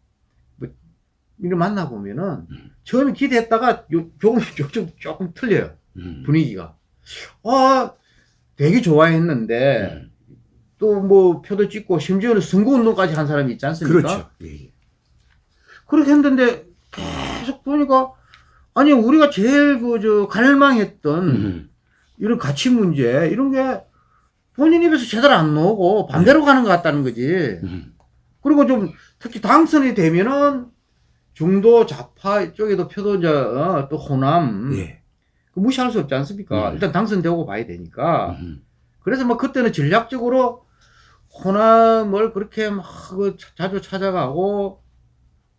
이를 만나 보면은, 음. 처음에 기대했다가 요, 조금, 조금, 조금 틀려요. 음. 분위기가. 아, 되게 좋아했는데, 음. 또 뭐, 표도 찍고, 심지어는 선거운동까지 한 사람이 있지 않습니까? 그렇죠. 예, 예. 그렇게 했는데 계속 보니까 아니 우리가 제일 그 저 갈망했던 음. 이런 가치 문제 이런 게 본인 입에서 제대로 안 나오고 반대로 가는 것 같다는 거지. 음. 그리고 좀 특히 당선이 되면은 중도 좌파 쪽에도 표도 이제 어, 또 호남 예. 그 무시할 수 없지 않습니까? 음. 일단 당선되고 봐야 되니까. 음. 그래서 뭐 그때는 전략적으로 호남을 그렇게 막그 자주 찾아가고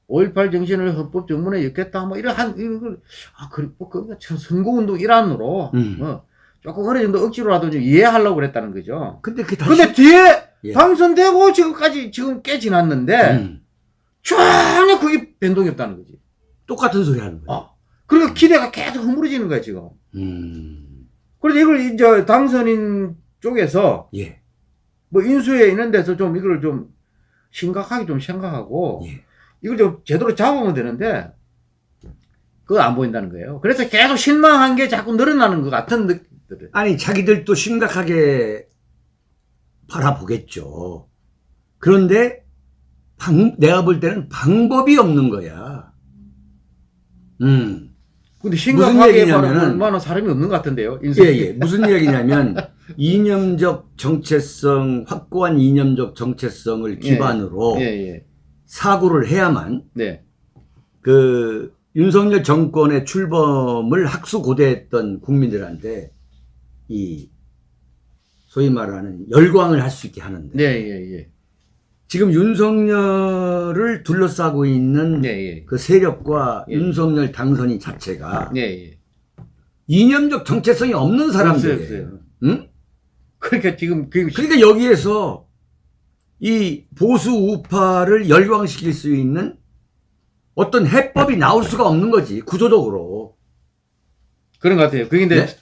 5.18 정신을 헌법 정문에 엮겠다 뭐 이런 한 이런 걸 아, 그, 뭐, 그, 선거운동 일환으로 음. 뭐 조금 어느 정도 억지로라도 좀 이해하려고 그랬다는 거죠. 근데 그게 다시 근데 뒤에 예. 당선되고 지금까지 지금 꽤 지났는데 음. 전혀 그게 변동이 없다는 거지. 똑같은 소리 하는 거예요. 어. 그리고 기대가 계속 허물어지는 거야 지금. 음. 그래서 이걸 이제 당선인 쪽에서 예. 뭐 인수에 있는 데서 좀 이걸 좀 심각하게 좀 생각하고 예. 이걸 좀 제대로 잡으면 되는데 그거 안 보인다는 거예요. 그래서 계속 실망한 게 자꾸 늘어나는 것 같은 느낌들. 아니 자기들도 심각하게 바라보겠죠. 그런데 방, 내가 볼 때는 방법이 없는 거야. 음. 근데 심각하게 만한 사람이 없는 것 같은데요. 예, 인수에. 예. 무슨 이야기냐면 이념적 정체성, 확고한 이념적 정체성을 기반으로 예, 예. 사고를 해야만 네. 그 윤석열 정권의 출범을 학수고대했던 국민들한테 이 소위 말하는 열광을 할 수 있게 하는데 네, 예, 예. 지금 윤석열을 둘러싸고 있는 네, 예. 그 세력과 예. 윤석열 당선인 자체가 네, 예. 이념적 정체성이 없는 사람들이에요. 응? 그러니까 지금 그 그러니까 여기에서 이 보수 우파를 열광시킬 수 있는 어떤 해법이 나올 수가 없는 거지 구조적으로. 그런 것 같아요. 그게 근데 네?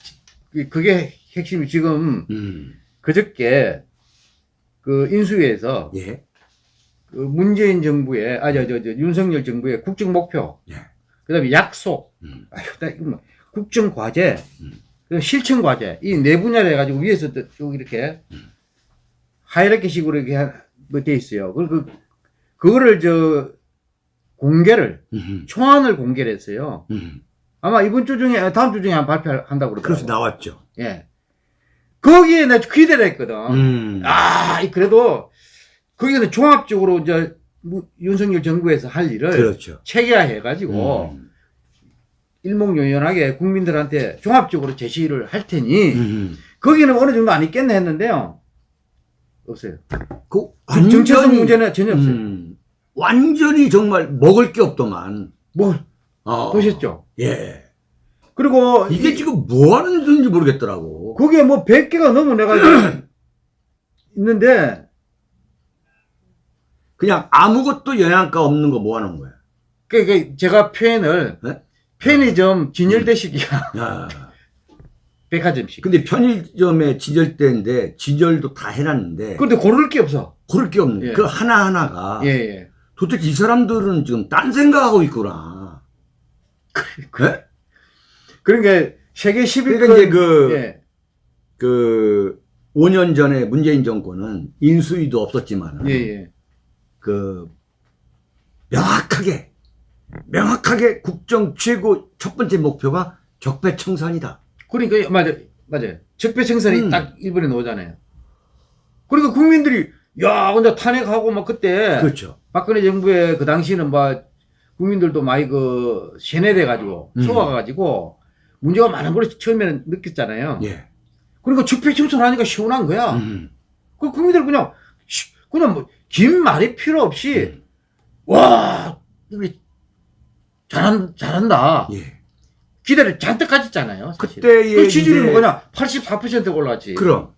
그- 그게 핵심이 지금 음. 그저께 그 인수위에서 예. 그 문재인 정부의 아저 저 저 윤석열 정부의 국정 목표, 예. 그다음에 약속, 음. 아유, 나 이거 뭐 국정 과제, 음. 그 실천 과제 이 네 분야를 해가지고 위에서 또쭉 이렇게 음. 하이라키식으로 이렇게 뭐돼 있어요. 그, 그 그거를 저 공개를 음. 초안을 공개를 했어요. 음. 아마 이번 주 중에 다음 주 중에 한 발표한다고 그래서 그러더라고요. 나왔죠. 예. 거기에 내가 기대를 했거든. 음. 아, 이 그래도 거기는 종합적으로 이제 무- 윤석열 정부에서 할 일을 그렇죠. 체계화해가지고 음. 일목요연하게 국민들한테 종합적으로 제시를 할 테니 음. 거기는 어느 정도 안 있겠네 했는데요. 없어요. 그 정체성 문제는 전혀 없어요. 음, 완전히 정말 먹을 게 없더만. 뭘 어. 보셨죠? 예. 그리고 이게 이- 지금 뭐 하는 짓인지 모르겠더라고. 거기에 뭐 100개가 넘어 내가 있는데 그냥 아무것도 영양가 없는 거뭐 하는 거야. 그, 그 제가 표현을 네? 편의점 진열대식이야 야. 백화점식. 근데 편의점에 지절대인데 지절도 다 해놨는데 근데 고를 게 없어. 고를 게 없는 예. 그 하나하나가 예, 예. 도대체 이 사람들은 지금 딴 생각하고 있구나. 네? 그러니까 세계 10위권 그러니까 이제 그, 예. 그 5년 전에 문재인 정권은 인수위도 없었지만 예, 예. 그 명확하게 명확하게 국정 최고 첫 번째 목표가 적폐청산이다. 그러니까 맞아 맞아요. 적폐청산이 음. 딱 일본에 나오잖아요. 그러니까 국민들이 야 근데 탄핵하고 막 그때 그렇죠. 박근혜 정부에 그 당시는 막 국민들도 많이 그 세뇌돼 가지고 음. 속아가 가지고 문제가 많은 걸 처음에는 느꼈잖아요. 예. 그러니까 적폐청산하니까 시원한 거야. 음. 그 국민들 그냥 시- 그냥 뭐 긴 말이 필요 없이 음. 와 우리 잘한 잘한다 예. 기대를 잔뜩 가졌잖아요. 사실. 그때의 그 지지율이 뭐 그냥 84% 올랐지. 그럼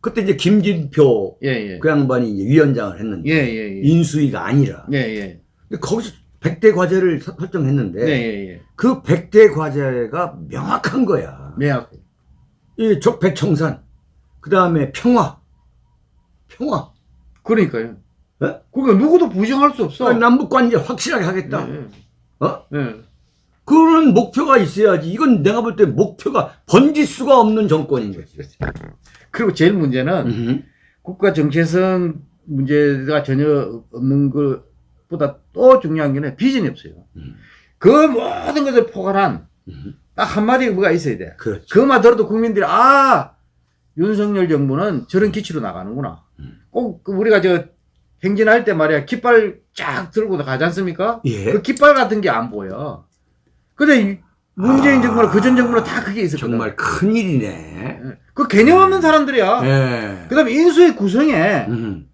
그때 이제 김진표 예 예 그 양반이 위원장을 했는데 예예예 인수위가 아니라 예예 근데 거기서 100대 과제를 서- 설정했는데 그 100대 과제가 명확한 거야. 매약 이 적폐청산, 그 다음에 평화, 평화. 그러니까요. 예? 그러니까 누구도 부정할 수 없어. 남북 관계 확실하게 하겠다. 예, 어? 예. 그런 목표가 있어야지. 이건 내가 볼 때 목표가 번질 수가 없는 정권인 거지. 그리고 제일 문제는 음흠. 국가 정체성 문제가 전혀 없는 것보다 또 중요한 게는 비전이 없어요. 음. 그 모든 것을 포괄한. 딱 한마디 뭐가 있어야 돼. 그렇죠. 그것만 들어도 국민들이 아 윤석열 정부는 저런 기치로 나가는구나. 음. 꼭그 우리가 저 행진할 때 말이야 깃발 쫙 들고 가지 않습니까? 예. 그 깃발 같은 게 안 보여. 근데 이 문재인 아, 정부나 그전 정부는 다 그게 있었거든. 정말 큰 일이네. 예. 그 개념 없는 사람들이야. 예. 그다음에 인수의 구성에 음.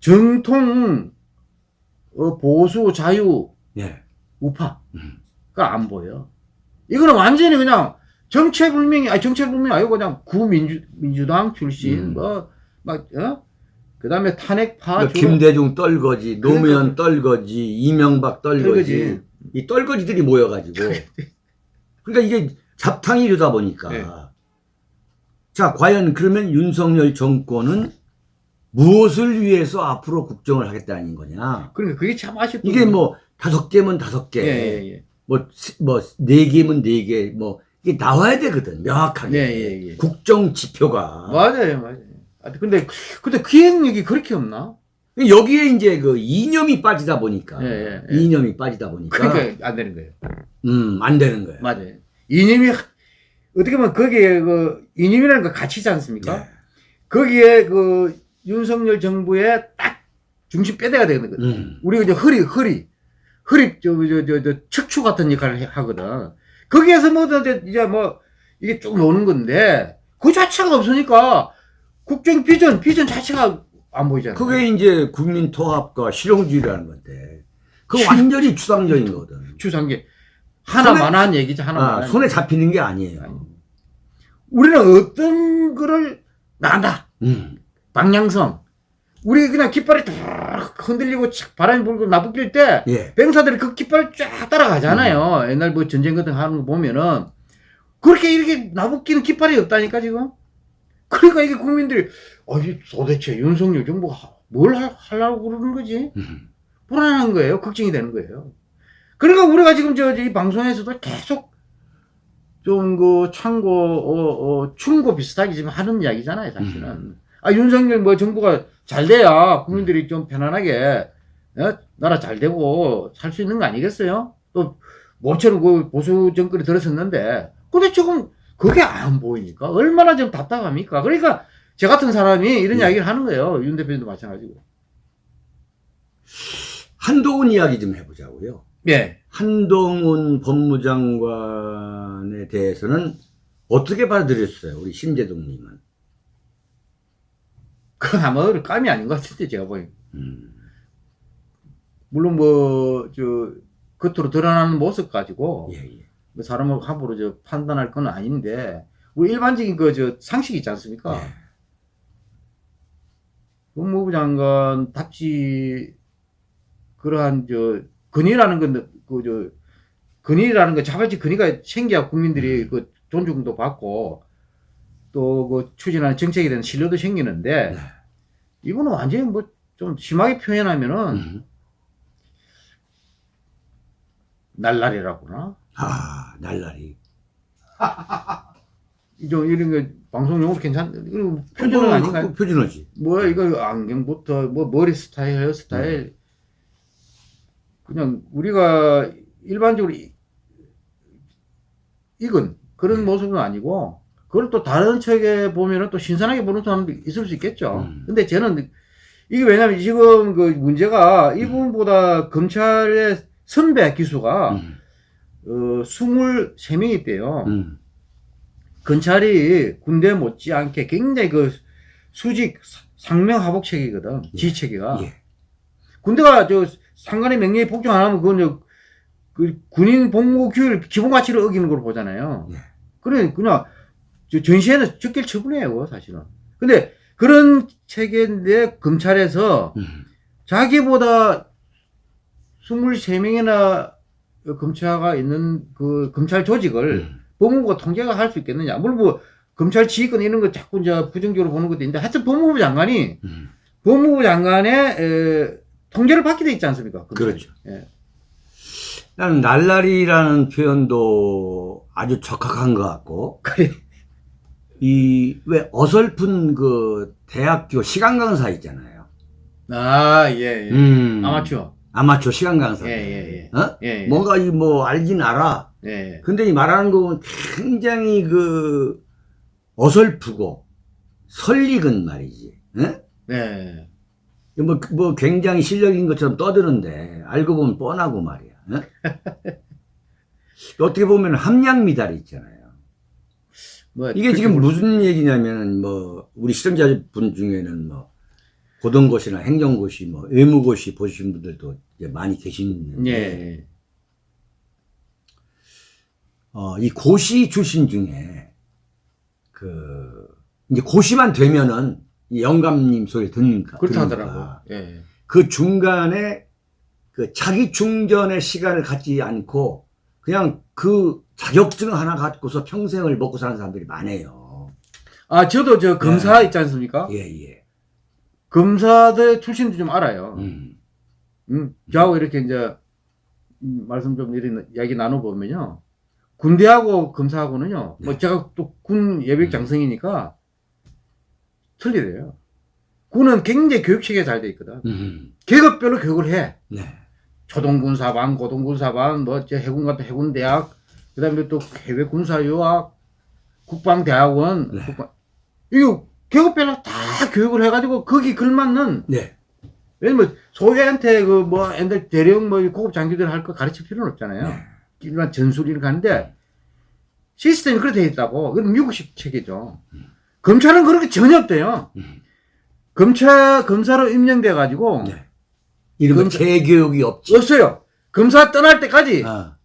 정통 어, 보수 자유 예. 우파가 음. 안 보여. 이거는 완전히 그냥 정체불명이 아니 정체불명이 아니고 그냥 구민주 민주당 출신 음. 뭐막 어? 그 다음에 탄핵파 그러니까 주로 김대중 떨거지, 노무현 그러니까. 떨거지, 이명박 떨거지, 떨거지. 이 떨거지들이 모여가지고. 그러니까 이게 잡탕이 되다 보니까. 네. 자, 과연 그러면 윤석열 정권은 무엇을 위해서 앞으로 국정을 하겠다는 거냐? 그러니까 그게 참 아쉽다. 이게 뭐 다섯 개면 다섯 개, 예, 예, 예. 뭐, 시- 뭐, 네 개면 네 개, 뭐, 이게 나와야 되거든, 명확하게. 예, 예, 예. 국정 지표가. 맞아요, 맞아요. 아, 근데 근데 기획력이 그렇게 없나? 여기에 이제 그 이념이 빠지다 보니까. 예, 예, 예. 이념이 빠지다 보니까. 그러니까 안 되는 거예요. 음, 안 되는 거예요. 맞아요. 이념이 하- 어떻게 보면 거기에 그 이념이라는 거 가치지 않습니까? 예. 거기에 그 윤석열 정부의 딱 중심 뼈대가 되는 거든. 음. 우리가 이제 허리, 허리, 허리, 저, 저, 저, 저, 척추 같은 역할을 해- 하거든. 거기에서 뭐, 이제 뭐, 이게 쭉 노는 건데, 그 자체가 없으니까, 국정 비전, 비전 자체가 안 보이잖아. 그게 이제 국민 통합과 실용주의라는 건데. 그 완전히 추상적인 거거든. 추상계. 하나만한 얘기죠, 아, 하나만한. 손에 잡히는 게 아니에요. 아니. 우리는 어떤 거를 나간다. 음. 방향성. 우리 그냥 깃발이 탁 흔들리고 착 바람이 불고 나부낄 때, 예. 병사들이 그 깃발을 쫙 따라가잖아요. 옛날 뭐 전쟁 같은 거 하는 거 보면은. 그렇게 이렇게 나부끼는 깃발이 없다니까, 지금. 그러니까 이게 국민들이, 어, 이 도대체 윤석열 정부가 하- 뭘 하- 하려고 그러는 거지? 음. 불안한 거예요. 걱정이 되는 거예요. 그러니까 우리가 지금 저, 이 방송에서도 계속 좀그 참고, 어, 어, 충고 비슷하게 지금 하는 이야기잖아요, 사실은. 아, 윤석열 뭐 정부가 잘 돼야 국민들이 좀 편안하게, 어? 나라 잘 되고 살 수 있는 거 아니겠어요? 또, 모처럼 그 보수 정권이 들었었는데, 근데 지금 그게 안 보이니까 얼마나 좀 답답합니까? 그러니까 저 같은 사람이 이런 예. 이야기를 하는 거예요. 윤 대표님도 마찬가지고. 한동훈 이야기 좀 해보자고요. 예. 한동훈 법무장관에 대해서는 어떻게 받아들였어요? 우리 심재동님은. 그건 아마 감이 아닌 것 같은데, 제가 보기 음. 물론 뭐, 저, 겉으로 드러나는 모습 가지고, 예, 예. 뭐 사람을 함부로 저 판단할 건 아닌데, 우리 일반적인 그, 저, 상식이 있지 않습니까? 예. 법무부 장관 답지, 그러한, 저, 근위라는 건, 그, 저, 근위라는 거, 자발적 근위가 생겨야 국민들이 음. 그 존중도 받고, 또 그 추진하는 정책에 대한 신뢰도 생기는데, 네. 이거는 완전히 뭐, 좀 심하게 표현하면은, 음. 날라리라구나. 아, 날라리. 좀 이런 거 방송 용어로 괜찮, 표준은 뭐, 아닌가요? 그 표준어지. 뭐 이거 안경부터 뭐 머리 스타일, 헤어 스타일 그냥 우리가 일반적으로 이- 익은 그런 네. 모습은 아니고 그걸 또 다른 책에 보면은 또 신선하게 보는 사람도 있을 수 있겠죠. 음. 근데 저는 이게 왜냐면 지금 그 문제가 음. 이 부분보다 검찰의 선배 기수가 음. 어 23명이 있대요. 음. 검찰이 군대 못지않게 굉장히 그 수직 상명하복 체계거든. 예. 지체계가. 예. 군대가 저 상관의 명령에 복종 안 하면 그건 저, 그 군인 복무 규율 기본 가치를 어기는 걸로 보잖아요. 예. 그래 그냥 저 전시에는 적결 처분해요 사실은. 근데 그런 체계인데 검찰에서 음. 자기보다 23명이나 검사가 있는 그 검찰 조직을 음. 법무부가 통제가 할 수 있겠느냐. 물론 뭐, 검찰 지휘권 이런 거 자꾸 이제 부정적으로 보는 것도 있는데, 하여튼 법무부 장관이, 음. 법무부 장관의, 에, 통제를 받게 돼 있지 않습니까? 검찰이. 그렇죠. 예. 나는 날라리라는 표현도 아주 적합한 것 같고, 그래. 이, 왜 어설픈 그 대학교 시간 강사 있잖아요. 아, 예, 예. 음. 아마추어. 아마추어 시간 강사. 예, 예, 어? 예. 예. 뭔가 이 뭐 알긴 알아. 예. 근데 이 말하는 거 보면 굉장히 그 어설프고 설익은 말이지. 예? 예. 뭐, 뭐 굉장히 실력인 것처럼 떠드는데 알고 보면 뻔하고 말이야. 예? 어떻게 보면 함량 미달이 있잖아요. 뭐, 이게 지금 볼 수- 무슨 얘기냐면은 뭐 우리 시청자분 중에는 뭐 고등고시나 행정고시 뭐 의무고시 보신 분들도 이제 많이 계시는데 예. 어, 이 고시 출신 중에 그 이제 고시만 되면은 이 영감님 소리 듣는가 그렇다 들으니까 하더라고요. 예. 그 중간에 그 자기 충전의 시간을 갖지 않고 그냥 그 자격증 하나 갖고서 평생을 먹고 사는 사람들이 많아요. 아, 저도 저 검사 네. 있지 않습니까? 예, 예. 검사들 출신도 좀 알아요. 음. 음, 저하고 이렇게 이제 음, 말씀 좀 이런 이야기 나눠보면요. 군대하고 검사하고는요. 뭐 네. 제가 또 군 예비역 음. 장성이니까 틀리대요. 군은 굉장히 교육 체계가 잘돼 있거든. 음. 계급별로 교육을 해. 네. 초동군사반, 고동군사반, 뭐, 저 해군 같은 해군대학, 그 다음에 또 해외 군사유학, 국방대학원, 네. 국방, 이거 계급별로 다 교육을 해가지고 거기 걸맞는 네. 왜냐면 소위한테 그 뭐 애들 대령 뭐 고급 장교들 할 거 가르칠 필요는 없잖아요. 네. 일반 전술 이렇게 하는데 시스템이 그렇게 돼 있다고. 그건 미국식 체계죠. 검찰은 그렇게 전혀 없대요. 음. 검찰 검사로 임명돼 가지고 네. 이런 거 검사- 재교육이 없지. 없어요. 검사 떠날 때까지 아.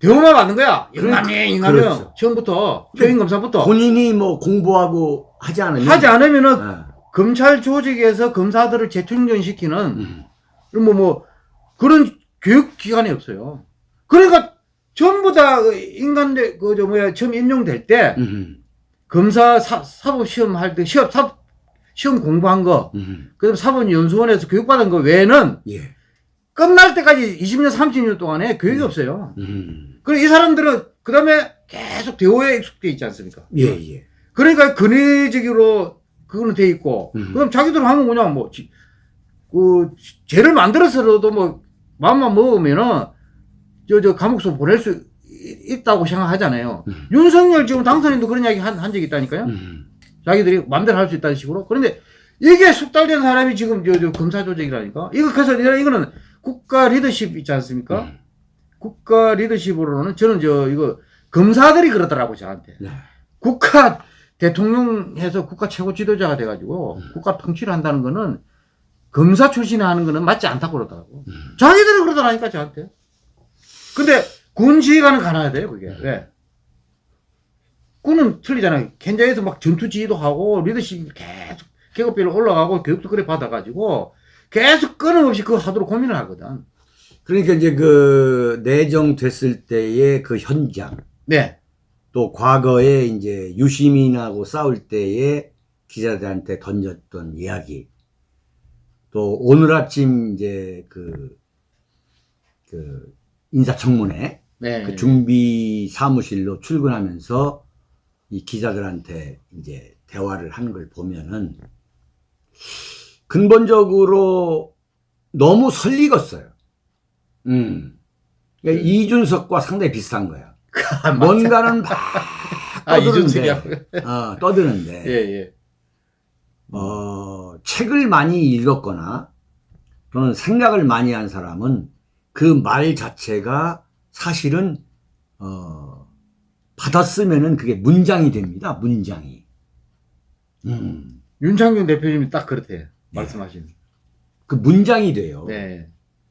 대우만 받는 거야. 그러니까- 인간이 인간이요. 그렇죠. 처음부터 표인 검사부터 본인이 뭐 공부하고 하지 않으면 하지 않으면은 아. 검찰 조직에서 검사들을 재충전시키는 음. 뭐, 뭐, 그런 교육 기관이 없어요. 그러니까 전부 인간들, 그, 저, 뭐야, 처음 임용될 때, 음. 검사 사, 사법 시험 할 때, 시험, 사, 시험 공부한 거, 음. 그 다음 사법 연수원에서 교육받은 거 외에는 예. 끝날 때까지 20년, 30년 동안에 교육이 없어요. 음. 그래, 이 사람들은 그 다음에 계속 대우에 익숙돼 있지 않습니까? 예, 예. 그러니까 근위적으로 그거는 돼 있고, 음. 그 다음 자기들 하면 그냥 뭐, 지- 그, 죄를 만들어서라도 뭐, 마음만 먹으면은, 저, 저, 감옥소 보낼 수 이- 있다고 생각하잖아요. 음. 윤석열 지금 당선인도 그런 이야기 한, 한 적이 있다니까요. 음. 자기들이 마음대로 할 수 있다는 식으로. 그런데 이게 숙달된 사람이 지금 저, 저, 검사 조직이라니까. 이거, 그래서 이거는 국가 리더십 있지 않습니까? 음. 국가 리더십으로는 저는 저, 이거, 검사들이 그러더라고, 저한테. 네. 국가 대통령해서 국가 최고 지도자가 돼가지고 국가 통치를 한다는 거는 검사 출신이 하는 거는 맞지 않다고 그러더라고. 자기들이 그러더라니까 저한테. 근데 군 지휘관은 가놔야 돼요 그게. 왜? 군은 틀리잖아요. 현장에서 막 전투 지휘도 하고 리더십 계속 계급별로 올라가고 교육도 그래 받아가지고 계속 끊임없이 그거 하도록 고민을 하거든. 그러니까 이제 그 내정됐을 때의 그 현장 네. 또 과거에 이제 유시민하고 싸울 때에 기자들한테 던졌던 이야기 또 오늘 아침 이제 그, 그 인사청문회 네. 그 준비 사무실로 출근하면서 이 기자들한테 이제 대화를 하는 걸 보면은 근본적으로 너무 설익었어요. 음. 그러니까 이준석과 상당히 비슷한 거야. 아. 뭔가는 막 아, 떠드는데, 이준석이하고. 어, 떠드는데, 예, 예. 어, 책을 많이 읽었거나 또는 생각을 많이 한 사람은 그 말 자체가 사실은 어, 받았으면은 그게 문장이 됩니다. 문장이. 음, 윤창균 대표님이 딱 그렇대요. 말씀하신. 그 문장이 돼요. 네.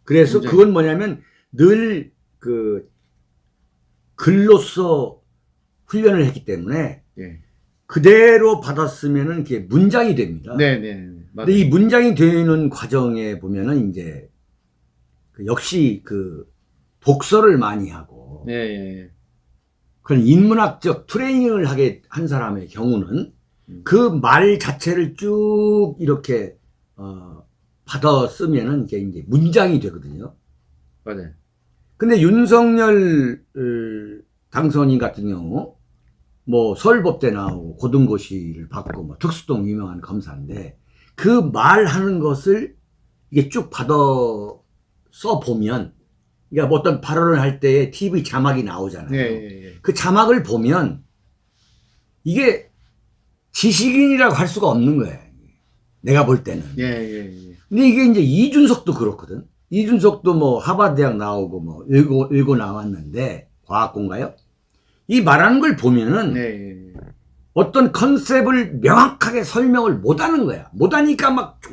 그래서 문장이. 그건 뭐냐면 늘 그 글로써 훈련을 했기 때문에 예. 그대로 받았으면은 그게 문장이 됩니다. 네, 네, 네. 근데 이 문장이 되는 과정에 보면은 이제 그 역시 그 독서를 많이 하고 네, 예. 그런 인문학적 트레이닝을 하게 한 사람의 경우는 음. 그말 자체를 쭉 이렇게 어 받아 쓰면은 이게 이제 문장이 되거든요. 맞아요. 근데 윤석열 어, 당선인 같은 경우 뭐 서울법대 나오고 고등고시를 받고 뭐 특수동 유명한 검사인데 그 말하는 것을 이게 쭉 받아 써 보면 그러니까 뭐 어떤 발언을 할 때에 TV 자막이 나오잖아요. 네, 예, 예. 그 자막을 보면 이게 지식인이라고 할 수가 없는 거예요. 내가 볼 때는. 예, 예, 예. 근데 이게 이제 이준석도 그렇거든. 이준석도 뭐 하버드 대학 나오고 뭐 읽고, 읽고 나왔는데 과학공가요? 이 말하는 걸 보면은 네, 예, 예. 어떤 컨셉을 명확하게 설명을 못 하는 거야. 못 하니까 막쭉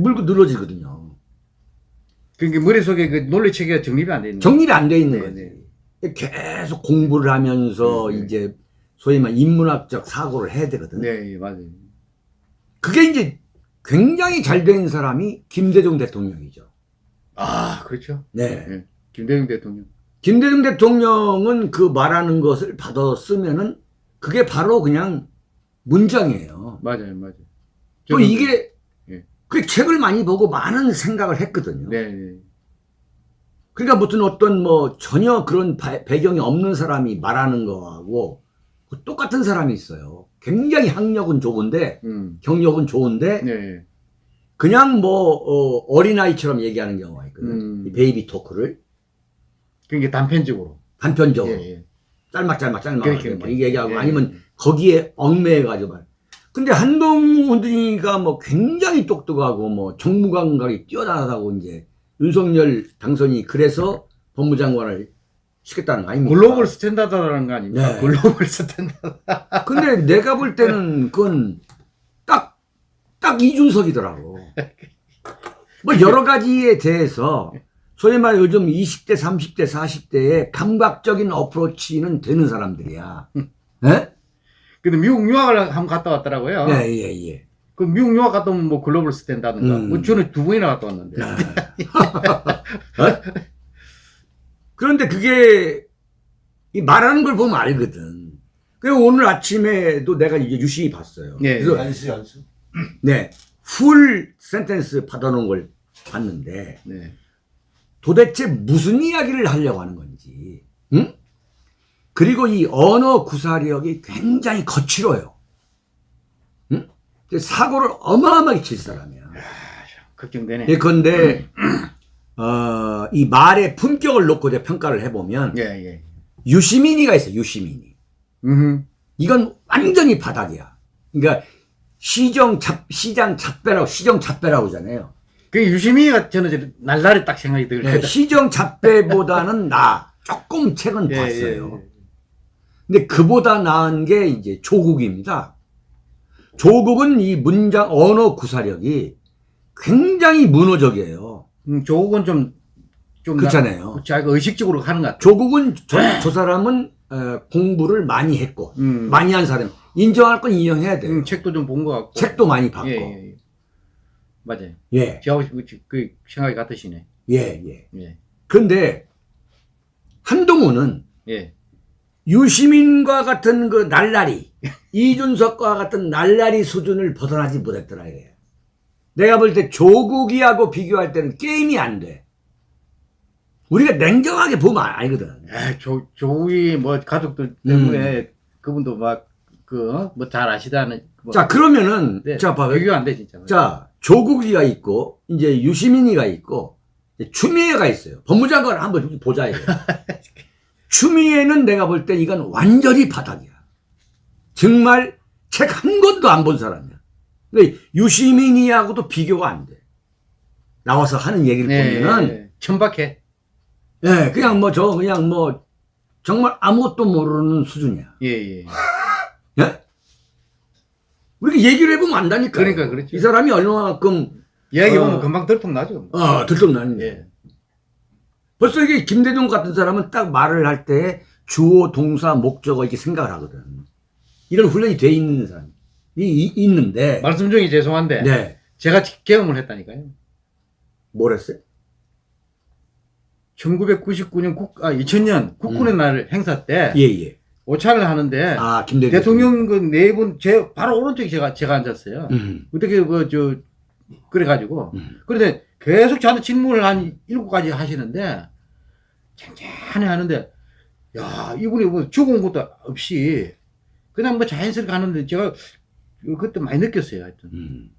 물고 늘어지거든요. 그러니까 머릿속에 그 논리 체계가 정립이 안 돼 있는 정립이 안 돼 있는 네, 거지. 계속 공부를 하면서 네, 네. 이제 소위 말 인문학적 사고를 해야 되거든. 네, 예, 맞아요. 그게 이제 굉장히 잘 된 사람이 김대중 대통령이죠. 아, 그렇죠. 네. 예. 김대중 대통령. 김대중 대통령은 그 말하는 것을 받아 쓰면은 그게 바로 그냥 문장이에요. 맞아요, 맞아요. 또 이게 예. 그 책을 많이 보고 많은 생각을 했거든요. 네, 네. 그러니까 무슨 어떤 뭐 전혀 그런 바- 배경이 없는 사람이 말하는 거하고 그 똑같은 사람이 있어요. 굉장히 학력은 좋은데 음. 경력은 좋은데 네. 그냥 뭐 어, 린아이처럼 얘기하는 경우가 있거든. 음. 이 베이비 토크를 그러니까 단편적으로. 단편적으로 예, 예. 짤막짤막 짤막 그렇게, 막 그렇게. 얘기하고 예. 아니면 거기에 얽매여가지고 말. 근데 한동훈이가 뭐 굉장히 똑똑하고 뭐 정무감각이 뛰어나다고 이제 윤석열 당선이 그래서 법무장관을 시켰다는 거 아닙니까? global standard라는 거 아닙니까? 네. global standard. 근데 내가 볼 때는 그건 딱, 딱 이준석이더라고. 뭐 여러 가지에 대해서 소위 말해 요즘 20대, 30대, 40대의 감각적인 어프로치는 되는 사람들이야. 예? 근데 미국 유학을 한번 갔다 왔더라고요. 예, 예, 예. 그 미국 유학 갔다 오면 뭐 글로벌 스탠다드인가? 음. 뭐 저는 두 번이나 갔다 왔는데. 어? 그런데 그게 이 말하는 걸 보면 알거든. 그리고 오늘 아침에도 내가 이제 유심히 봤어요. 예, 그래서 안수 안수. 네, 풀 센텐스 받아놓은 걸 봤는데 네. 도대체 무슨 이야기를 하려고 하는 건지, 응? 그리고 이 언어 구사력이 굉장히 거칠어요. 응? 사고를 어마어마하게 칠 사람이야. 걱정되네. 예컨대 어, 이 말의 품격을 놓고 이제 평가를 해보면 예, 예. 유시민이가 있어 유시민이 음. 이건 완전히 바닥이야 그러니까 시정 잡 시장 잡배라고 시정 잡배라고 하잖아요 그 유시민이가 저는 날라리 딱 생각이 들거든요. 네, 시정 잡배보다는 나 조금 책은 예, 봤어요 예, 근데 그보다 나은 게 이제 조국입니다. 조국은 이 문장 언어 구사력이 굉장히 문어적이에요. 음, 조국은 좀, 좀. 그렇잖아요. 나- 자기가 의식적으로 하는 것 같아. 조국은 저, 저 사람은 어, 공부를 많이 했고 음, 많이 한 사람 인정할 건 인정해야 돼요. 음, 책도 좀 본 것 같고. 책도 많이 봤고 예, 예, 예, 예. 맞아요. 예, 저하고 그, 그 생각이 같으시네. 예. 예. 그런데 한동훈은 예. 유시민과 같은 그 날라리, 이준석과 같은 날라리 수준을 벗어나지 못했더라 이거예요. 내가 볼 때 조국이하고 비교할 때는 게임이 안 돼. 우리가 냉정하게 보면 알거든. 에, 조, 조국이 뭐 가족들 때문에 그분도 막, 그, 뭐 잘 아시다는. 뭐, 자 그러면은 네, 자 봐봐. 비교 안 돼, 진짜. 자 조국이가 있고 이제 유시민이가 있고 이제 추미애가 있어요. 법무장관을 한번 보자 이거. 추미애는 내가 볼 때 이건 완전히 바닥이야. 정말 책 한 권도 안 본 사람이야. 근데 유시민이하고도 비교가 안 돼. 나와서 하는 얘기를 네, 보면은 예, 천박해. 예, 그냥 뭐 저 그냥 뭐 정말 아무것도 모르는 수준이야. 예, 예. 예? 우리가 얘기를 해보면 안다니까. 그러니까 그렇죠. 이 사람이 얼마만큼 이야기 어. 보면 금방 들통 나죠. 어, 들통 나는 예. 벌써 이게 김대중 같은 사람은 딱 말을 할 때 주어, 동사, 목적어 이렇게 생각을 하거든. 이런 훈련이 돼 있는 사람 이 이- 있는데. 말씀 중에 죄송한데. 네. 제가 경험을 했다니까요. 뭘 했어요? 1999년 국, 아, 2000년 국군의 날 행사 때 예, 예. 오차를 하는데 아. 대통령 그 네 분, 제 바로 오른쪽에 제가, 제가 앉았어요. 음, 어떻게 그, 저, 그래 가지고. 음. 그런데 계속 저한테 질문을 한 일곱 가지 하시는데, 천천히 하는데, 야, 이분이 뭐 죽은 것도 없이, 그냥 뭐 자연스럽게 하는데, 제가 그때 많이 느꼈어요, 하여튼. 음.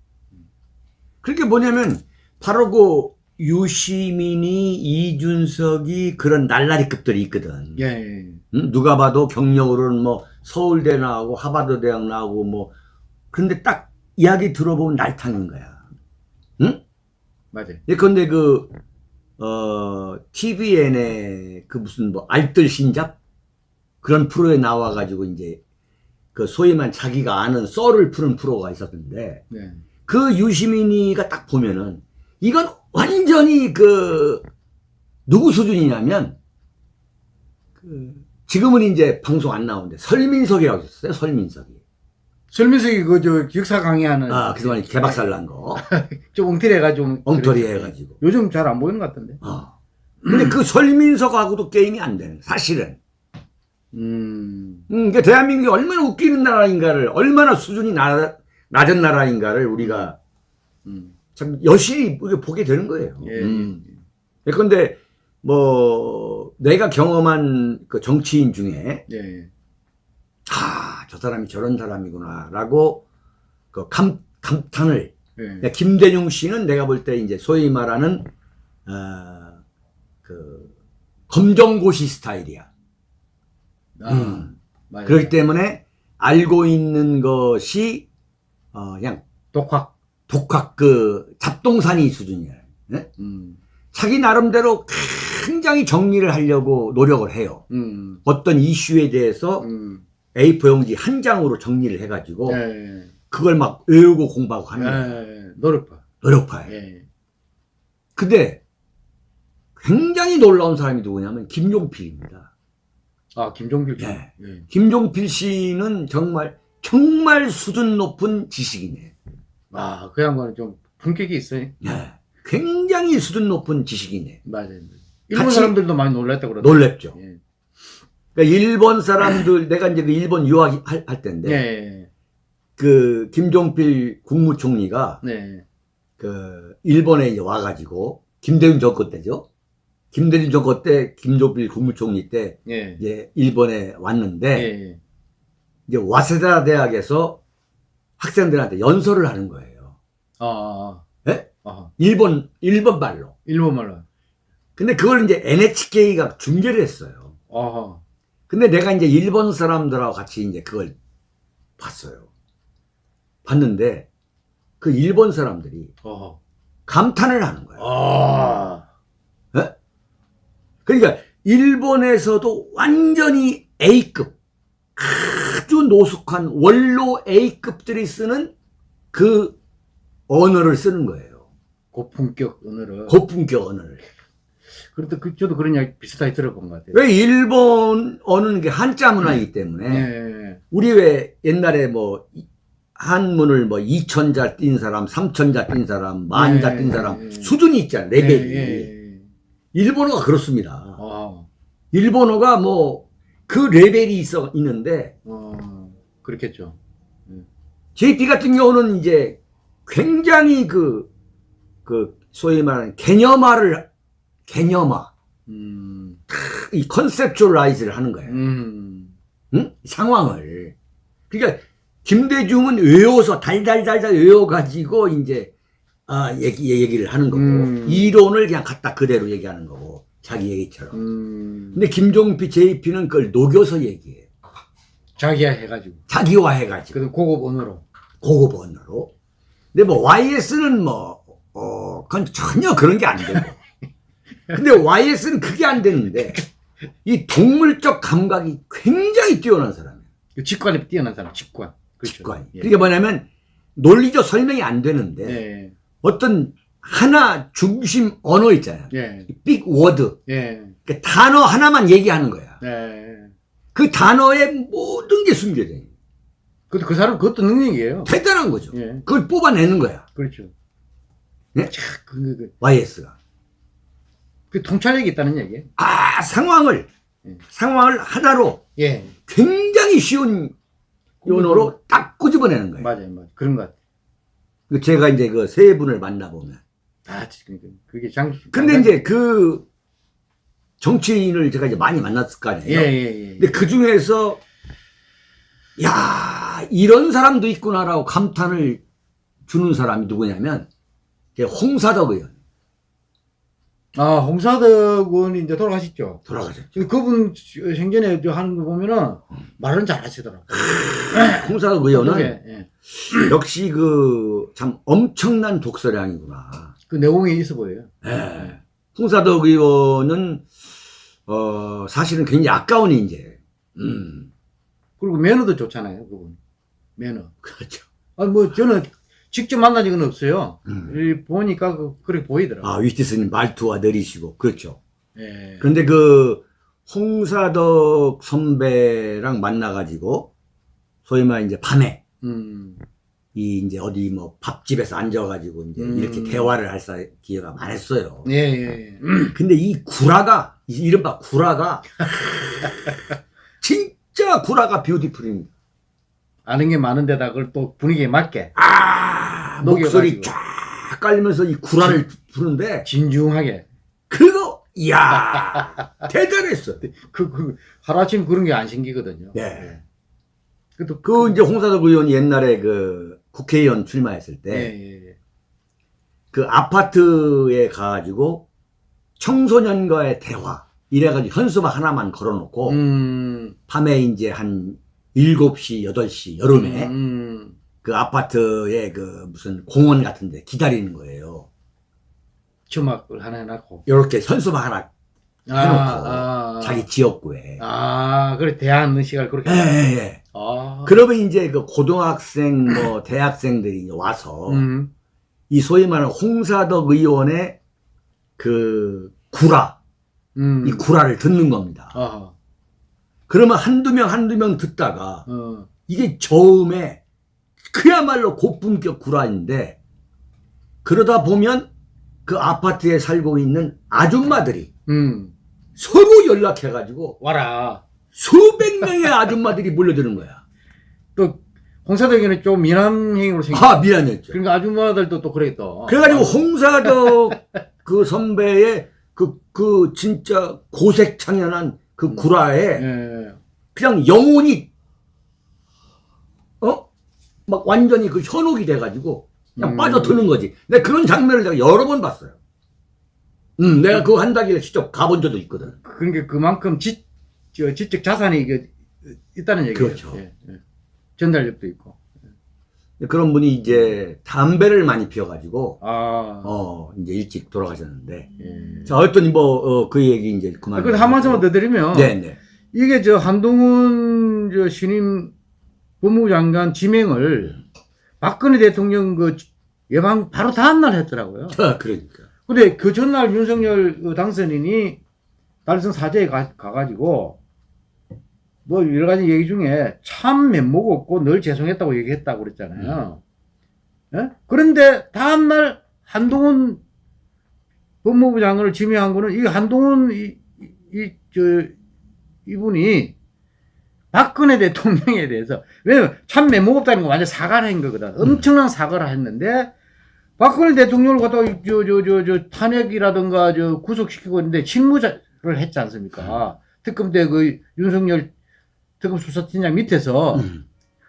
그게 뭐냐면, 바로 그 유시민이, 이준석이 그런 날라리급들이 있거든. 예, 예. 음, 누가 봐도 경력으로는 뭐 서울대 나오고 하버드 대학 나오고 뭐 근데 딱 이야기 들어보면 날탕인 거야. 응? 맞아요. 예컨대 그, 어, TVN의 그 무슨 뭐 알뜰 신잡? 그런 프로에 나와가지고 이제 그 소위 말 자기가 아는 썰을 푸는 프로가 있었는데 네. 그 유시민이가 딱 보면은 이건 완전히 그 누구 수준이냐면 그 지금은 이제 방송 안 나오는데 설민석이라고 있었어요 설민석이 설민석이 그, 저, 역사 강의하는. 아 그동안 개박살 난거 좀 엉터리해가지고. 엉터리 그랬어요. 해가지고 요즘 잘 안 보이는 것 같던데. 어. 근데 그 설민석하고도 게임이 안 되는 사실은 음. 음, 그 대한민국이 얼마나 웃기는 나라인가를 얼마나 수준이 나, 낮은 나라인가를 우리가 음. 참 여실히 보게 되는 거예요 예. 음. 예컨대 뭐 내가 경험한 그 정치인 중에 예. 아, 저 사람이 저런 사람이구나라고 그 감, 감탄을 예. 그러니까 김대중 씨는 내가 볼 때 이제 소위 말하는 어, 그 검정고시 스타일이야. 아, 음. 맞아요. 그렇기 때문에 알고 있는 것이 어, 그냥 독학. 독학 그 잡동사니 수준이야. 네? 음. 자기 나름대로 굉장히 정리를 하려고 노력을 해요. 음. 어떤 이슈에 대해서 음. A4 용지 한 장으로 정리를 해가지고 예. 그걸 막 외우고 공부하고 하는 거야. 예. 노력파. 노력파예요. 예. 근데 굉장히 놀라운 사람이 누구냐면 김종필입니다. 아, 김종필 씨. 예. 예. 김종필 씨는 정말 정말 수준 높은 지식이네. 아, 그 양반은 좀 품격이 있어요. 예. 굉장히 수준 높은 지식이네. 맞아요. 일본 사람들도 많이 놀랐다 그러더라고요. 놀랍죠. 예. 그러니까 일본 사람들 내가 이제 그 일본 유학 할, 할 때인데 예. 그 김종필 국무총리가 네. 그 일본에 이제 와가지고 김대중 정권 때죠. 김대중 정권 때 김종필 국무총리 때 예. 이제 일본에 예. 왔는데 예. 이제 와세다 대학에서 학생들한테 연설을 하는 거예요. 아, 예? 아. 일본 일본 말로. 일본 말로. 근데 그걸 이제 NHK가 중계를 했어요. 아. 근데 내가 이제 일본 사람들하고 같이 이제 그걸 봤어요. 봤는데 그 일본 사람들이 아. 감탄을 하는 거예요. 아. 그러니까 일본에서도 완전히 A급 아주 노숙한 원로 A급들이 쓰는 그 언어를 쓰는 거예요. 고품격 언어를. 고품격 언어를. 그래도 그, 저도 그런 이야기 비슷하게 들어본 것 같아요. 왜 일본 언어는 게 한자 문화이기 때문에 예. 우리 왜 옛날에 뭐 이- 한문을 뭐 2천자 띈 사람, 3천자 띈 사람, 만자 네, 띈 사람 네. 수준이 있잖아요. 레벨이. 예, 예. 일본어가 그렇습니다. 아, 일본어가 뭐 그 레벨이 있어 있는데 어, 그렇겠죠. JP 같은 경우는 이제 굉장히 그, 그, 소위 말하는 개념화를, 개념화, 음, 이 conceptualize를 하는 거예요. 음, 응? 상황을. 그러니까, 김대중은 외워서 달달달달 외워가지고, 이제, 아, 얘기, 얘기를 하는 거고, 음. 이론을 그냥 갖다 그대로 얘기하는 거고, 자기 얘기처럼. 음. 근데 김종필 JP는 그걸 녹여서 얘기해요. 자기화 해가지고. 자기화 해가지고. 그래도 고급 언어로. 고급 언어로. 근데 뭐 YS는 뭐, 어, 그건 전혀 그런 게 안 되고. 근데 YS는 그게 안 되는데, 이 동물적 감각이 굉장히 뛰어난 사람이에요. 그 직관에 뛰어난 사람, 직관. 그렇죠. 직관이. 예. 그게 뭐냐면, 논리적 설명이 안 되는데, 예. 어떤 하나 중심 언어 있잖아요. 예. 빅 워드. 예. 그 단어 하나만 얘기하는 거야. 예. 그 단어에 모든 게 숨겨져 있는. 근데 그 사람 그것도 능력이에요. 대단한 거죠. 예. 그걸 뽑아내는 거야. 그렇죠. 네? 자, 그, 그, 그, YS가. 그 통찰력이 있다는 얘기예요. 아, 상황을, 예. 상황을 하나로 예. 굉장히 쉬운 언어로 딱 꼬집어내는 거예요. 맞아요, 맞아요. 그런 것 같아요. 그 제가 이제 그 세 분을 만나보면. 아, 그러니까 그게 장. 근데 이제 그 정치인을 제가 이제 많이 만났을 거 예, 아니에요. 예, 예. 근데 그 중에서, 야 이런 사람도 있구나라고 감탄을 주는 사람이 누구냐면, 홍사덕 의원. 아, 홍사덕 의원이 이제 돌아가셨죠. 돌아가셨죠. 지금 그분 생전에 저 하는 거 보면은 말은 잘 하시더라고요. 홍사덕 의원은 예, 예. 역시 그 참 엄청난 독서량이구나. 그 내용이 있어 보여요. 예. 홍사덕 의원은 어 사실은 굉장히 아까운 인재. 음 그리고 매너도 좋잖아요, 그분. 매너. 그렇죠. 아, 뭐 저는 직접 만난 적은 없어요. 음. 이 보니까 그, 그렇게 보이더라고요. 아 위티스님 말투가 느리시고 그렇죠. 예. 그런데 그 홍사덕 선배랑 만나가지고 소위 말 이제 밤에 음. 이 이제 어디 뭐 밥집에서 앉아가지고 이제 음. 이렇게 대화를 할 사- 기회가 많았어요. 예, 예, 예. 근데 이 구라가 이 이른바 구라가 진짜 구라가 뷰티풀입니다. 아는 게 많은데다 그걸 또 분위기에 맞게 아. 목소리 쫙 깔리면서 이 구라를 부르는데 진중하게. 그거 이야 대단했어. 그, 그, 하루아침 그런 게 안 생기거든요. 네. 예. 그것도 그 이제 홍사덕 의원이 옛날에 그 국회의원 출마했을 예, 때 예, 예. 그 아파트에 가가지고 청소년과의 대화 이래가지고 현수막 하나만 걸어놓고 음, 밤에 이제 한 7시, 8시 여름에 음, 그 아파트에 그 무슨 공원 같은데 기다리는 거예요. 주막을 하나 해놨고. 이렇게 현수막 하나 해놓고 아, 자기 지역구에. 아, 그래, 대하는 시간을 그렇게. 예, 예, 예. 아. 그러면 이제 그 고등학생 뭐 대학생들이 와서 음, 이 소위 말하는 홍사덕 의원의 그 구라, 음. 이 구라를 듣는 겁니다. 아, 그러면 한두 명, 한두 명 듣다가 어, 이게 저음에 그야말로 고품격 구라인데 그러다 보면 그 아파트에 살고 있는 아줌마들이 음. 서로 연락해가지고 와라. 수백 명의 아줌마들이 몰려드는 거야. 또, 홍사덕에는 좀 미남 행위로 생겼 아, 미안했죠. 그러니까 아줌마들도 또 또. 그래가지고 홍사덕 그 선배의 그, 그 진짜 고색창연한 그 구라에 예. 그냥 영혼이, 어? 막 완전히 그 현혹이 돼가지고 그냥 음. 빠져드는 거지. 내가 그런 장면을 제가 여러 번 봤어요. 음, 내가 그거 한다길래 직접 가본 적도 있거든. 그러니까 그만큼 지, 저, 지적 자산이 이게 있다는 얘기예요. 그렇죠. 예, 예. 전달력도 있고. 그런 분이 이제 담배를 많이 피워가지고, 아. 어, 이제 일찍 돌아가셨는데. 예. 자, 어떤 뭐, 어, 그 얘기 이제 그만. 아, 근데 한 말씀만 더 드리면. 네네. 이게 저 한동훈 저 신임 법무부 장관 지명을 박근혜 대통령 그 예방 바로 다음 날 했더라고요. 아, 그러니까. 근데 그 전날 윤석열 그 당선인이 달성 사저에 가, 가가지고 뭐 여러 가지 얘기 중에 참 면목 없고 늘 죄송했다고 얘기했다고 그랬잖아요. 예? 그런데 다음날 한동훈 법무부 장관을 지명한 거는 이 한동훈 이, 이, 저, 이분이 박근혜 대통령에 대해서 왜냐면 참 면목 없다는 거 완전 사과를 한 거거든. 엄청난 사과를 했는데 박근혜 대통령을 갖다가 저, 저, 저, 저 탄핵이라든가 저 구속시키고 있는데 직무를 했지 않습니까? 특검 때 그 윤석열 특검 수사팀장 밑에서 음.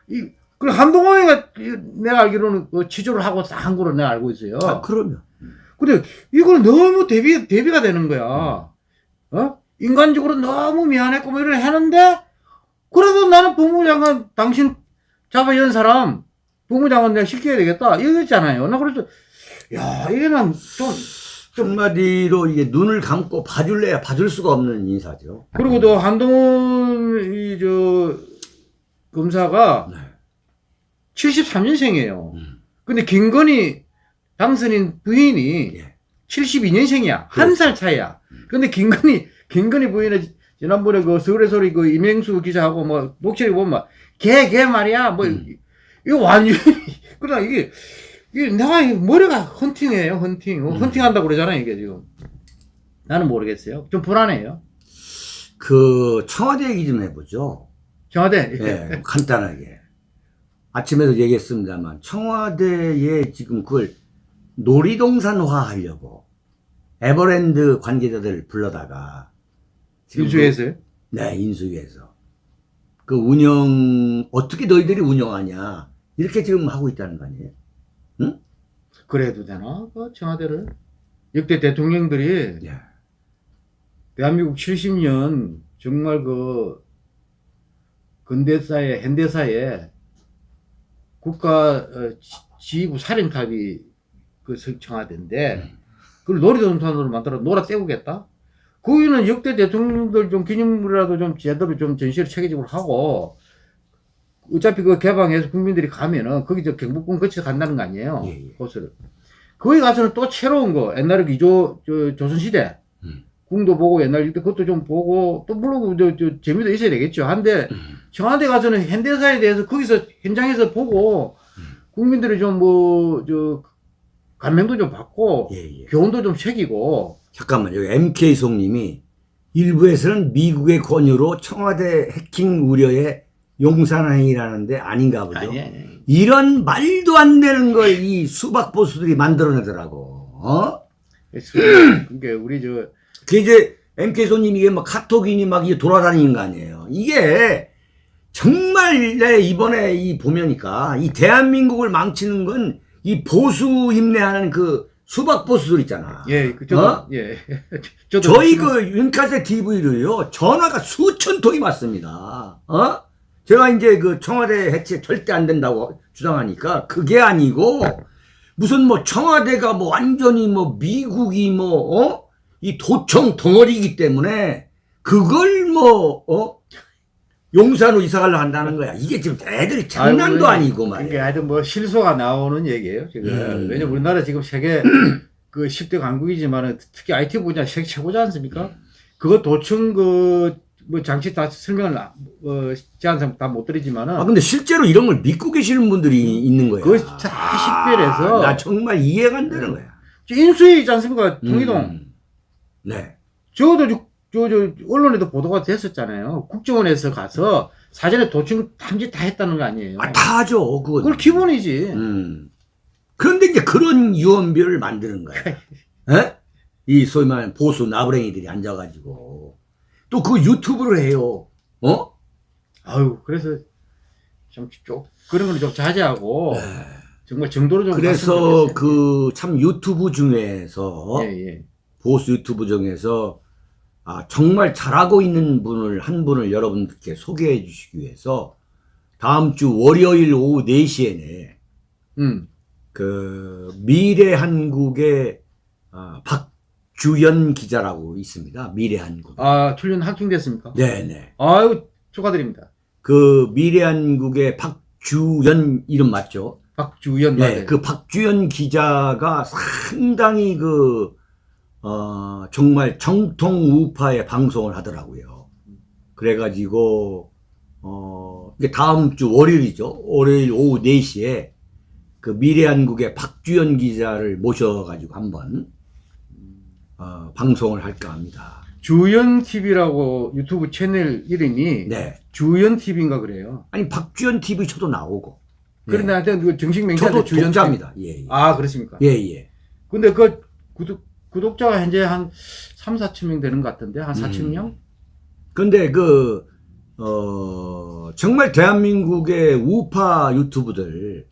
이, 그 한동훈이가 이- 내가 알기로는 그 취조를 하고 다 한 거로 내가 알고 있어요. 아, 그러면. 근데 이거는 너무 대비, 대비가 되는 거야. 어? 인간적으로 너무 미안했고 뭐 이런 하는데, 그래도 나는 법무부 장관, 당신 잡아 연 사람, 장관 내가 시켜야 되겠다. 이거였잖아요. 나 그래서, 야, 이게 난 좀, 한마디로 이게 눈을 감고 봐줄래야 봐줄 수가 없는 인사죠. 그리고 또 한동훈, 이, 저, 검사가 네. 73년생이에요. 음. 근데 김건희 당선인 부인이 예. 72년생이야. 한 그렇죠. 살 차이야. 근데 김건희, 김건희 부인은 지난번에 그 서울의 소리 그 이명수 기자하고 뭐 녹취를 보면 막, 걔, 걔 말이야. 뭐, 음. 이거 완전히, 그러나 이게, 이게 내가 이 머리가 헌팅이에요, 헌팅. 어, 음. 헌팅한다고 그러잖아요, 이게 지금. 나는 모르겠어요. 좀 불안해요. 그 청와대 얘기 좀 해보죠. 청와대. 예, 간단하게. 아침에도 얘기했습니다만 청와대에 지금 그걸 놀이동산화 하려고 에버랜드 관계자들 불러다가. 그- 네, 인수위에서 그 운영 어떻게 너희들이 운영하냐 이렇게 지금 하고 있다는 거 아니에요? 그래도 되나? 그 청와대를. 역대 대통령들이 예. 대한민국 70년 정말 그 근대사에 현대사에 국가 어, 지- 지휘부 살인탑이 그 청와대인데 그걸 놀이동산으로 만들어 놀아 때우겠다. 거기는 역대 대통령들 좀 기념물이라도 좀 제대로 좀 전시를 체계적으로 하고 어차피 그 개방해서 국민들이 가면은 거기 저 경복궁 거쳐 간다는 거 아니에요. 예, 예. 곳을. 거기 가서는 또 새로운 거 옛날에 그 이조 저 조선시대 음. 궁도 보고 옛날 때 그것도 좀 보고 또 물론 저, 저 재미도 있어야 되겠죠. 한데 음. 청와대 가서는 현대사에 대해서 거기서 현장에서 보고 음. 국민들이 좀 뭐 저 감명도 좀 받고 예, 예. 교훈도 좀 새기고 잠깐만 여기 MK 송님이 일부에서는 미국의 권유로 청와대 해킹 우려에 용산행이라는데 아닌가 보죠. 아니 아니 이런 말도 안 되는 걸 이 수박 보수들이 만들어내더라고. 어? 그러니까 우리 저 그게 이제 MK 손님 이게 막 카톡이니 막 이게 돌아다니는 거 아니에요. 이게 정말 내 이번에 이 보면니까 이 대한민국을 망치는 건 이 보수 임내하는 그 수박 보수들 있잖아. 예, 그 저도 어? 예. 저도 저희 그 윤카세 TV를요 전화가 수천 통이 왔습니다. 어? 제가 이제 그 청와대 해체 절대 안 된다고 주장하니까 그게 아니고 무슨 뭐 청와대가 뭐 완전히 뭐 미국이 뭐 어? 이 도청 덩어리이기 때문에 그걸 뭐 어? 용산으로 이사 가려 한다는 거야. 이게 지금 애들이 장난도 아이고, 아니고 말이야. 그러니까 하여튼 뭐 실소가 나오는 얘기예요 지금. 음. 왜냐면 우리나라 지금 세계 그 10대 강국이지만 특히 IT 분야 세계 최고지 않습니까? 그거 도청 그 뭐 장치 다 설명을 어, 제한상 다 못 드리지만은 아 근데 실제로 이런 걸 믿고 계시는 분들이 있는 거야. 그거 다 식별해서 나 정말 이해가 안 되는 거야. 저 인수위 있지 않습니까? 통일동. 음. 네. 저도 저, 저, 저 언론에도 보도가 됐었잖아요. 국정원에서 가서 사전에 도청 탐지 다 했다는 거 아니에요. 아, 다 하죠. 그건. 그걸 기본이지. 음. 그런데 이제 그런 유언비어를 만드는 거야. 에? 이 소위 말하는 보수 나부랭이들이 앉아가지고. 또 그 유튜브를 해요. 어? 아유, 그래서 좀, 좀 그런 거는 좀 자제하고 정말 정도로 좀 네. 그래서. 그 참 유튜브 중에서 예, 예. 보수 유튜브 중에서 아, 정말 잘하고 있는 분을 한 분을 여러분께 소개해 주시기 위해서 다음 주 월요일 오후 4시에는 음. 그 미래 한국의 아, 박 주연 기자라고 있습니다. 미래한국. 아, 출연 합격됐습니까? 네네. 아유, 축하드립니다. 그 미래한국의 박주연 이름 맞죠? 박주연 네, 맞아요. 그 박주연 기자가 상당히 그, 어, 정말 정통 우파의 방송을 하더라고요. 그래가지고, 어, 이게 다음 주 월요일이죠. 월요일 오후 4시에 그 미래한국의 박주연 기자를 모셔가지고 한번, 어, 방송을 할까 합니다. 주연 TV라고 유튜브 채널 이름이 네. 주연 TV인가 그래요. 아니, 박주연 TV 저도 나오고. 네. 그런데 하여튼 그 정식 맹세한테 저도 주연 독자입니다. 예, 예. 아, 그렇습니까? 예, 예. 근데 그 구독, 구독자가 현재 한 3, 4천 명 되는 것 같은데 한 4천 음. 명? 근데 그, 어, 정말 대한민국의 우파 유튜브들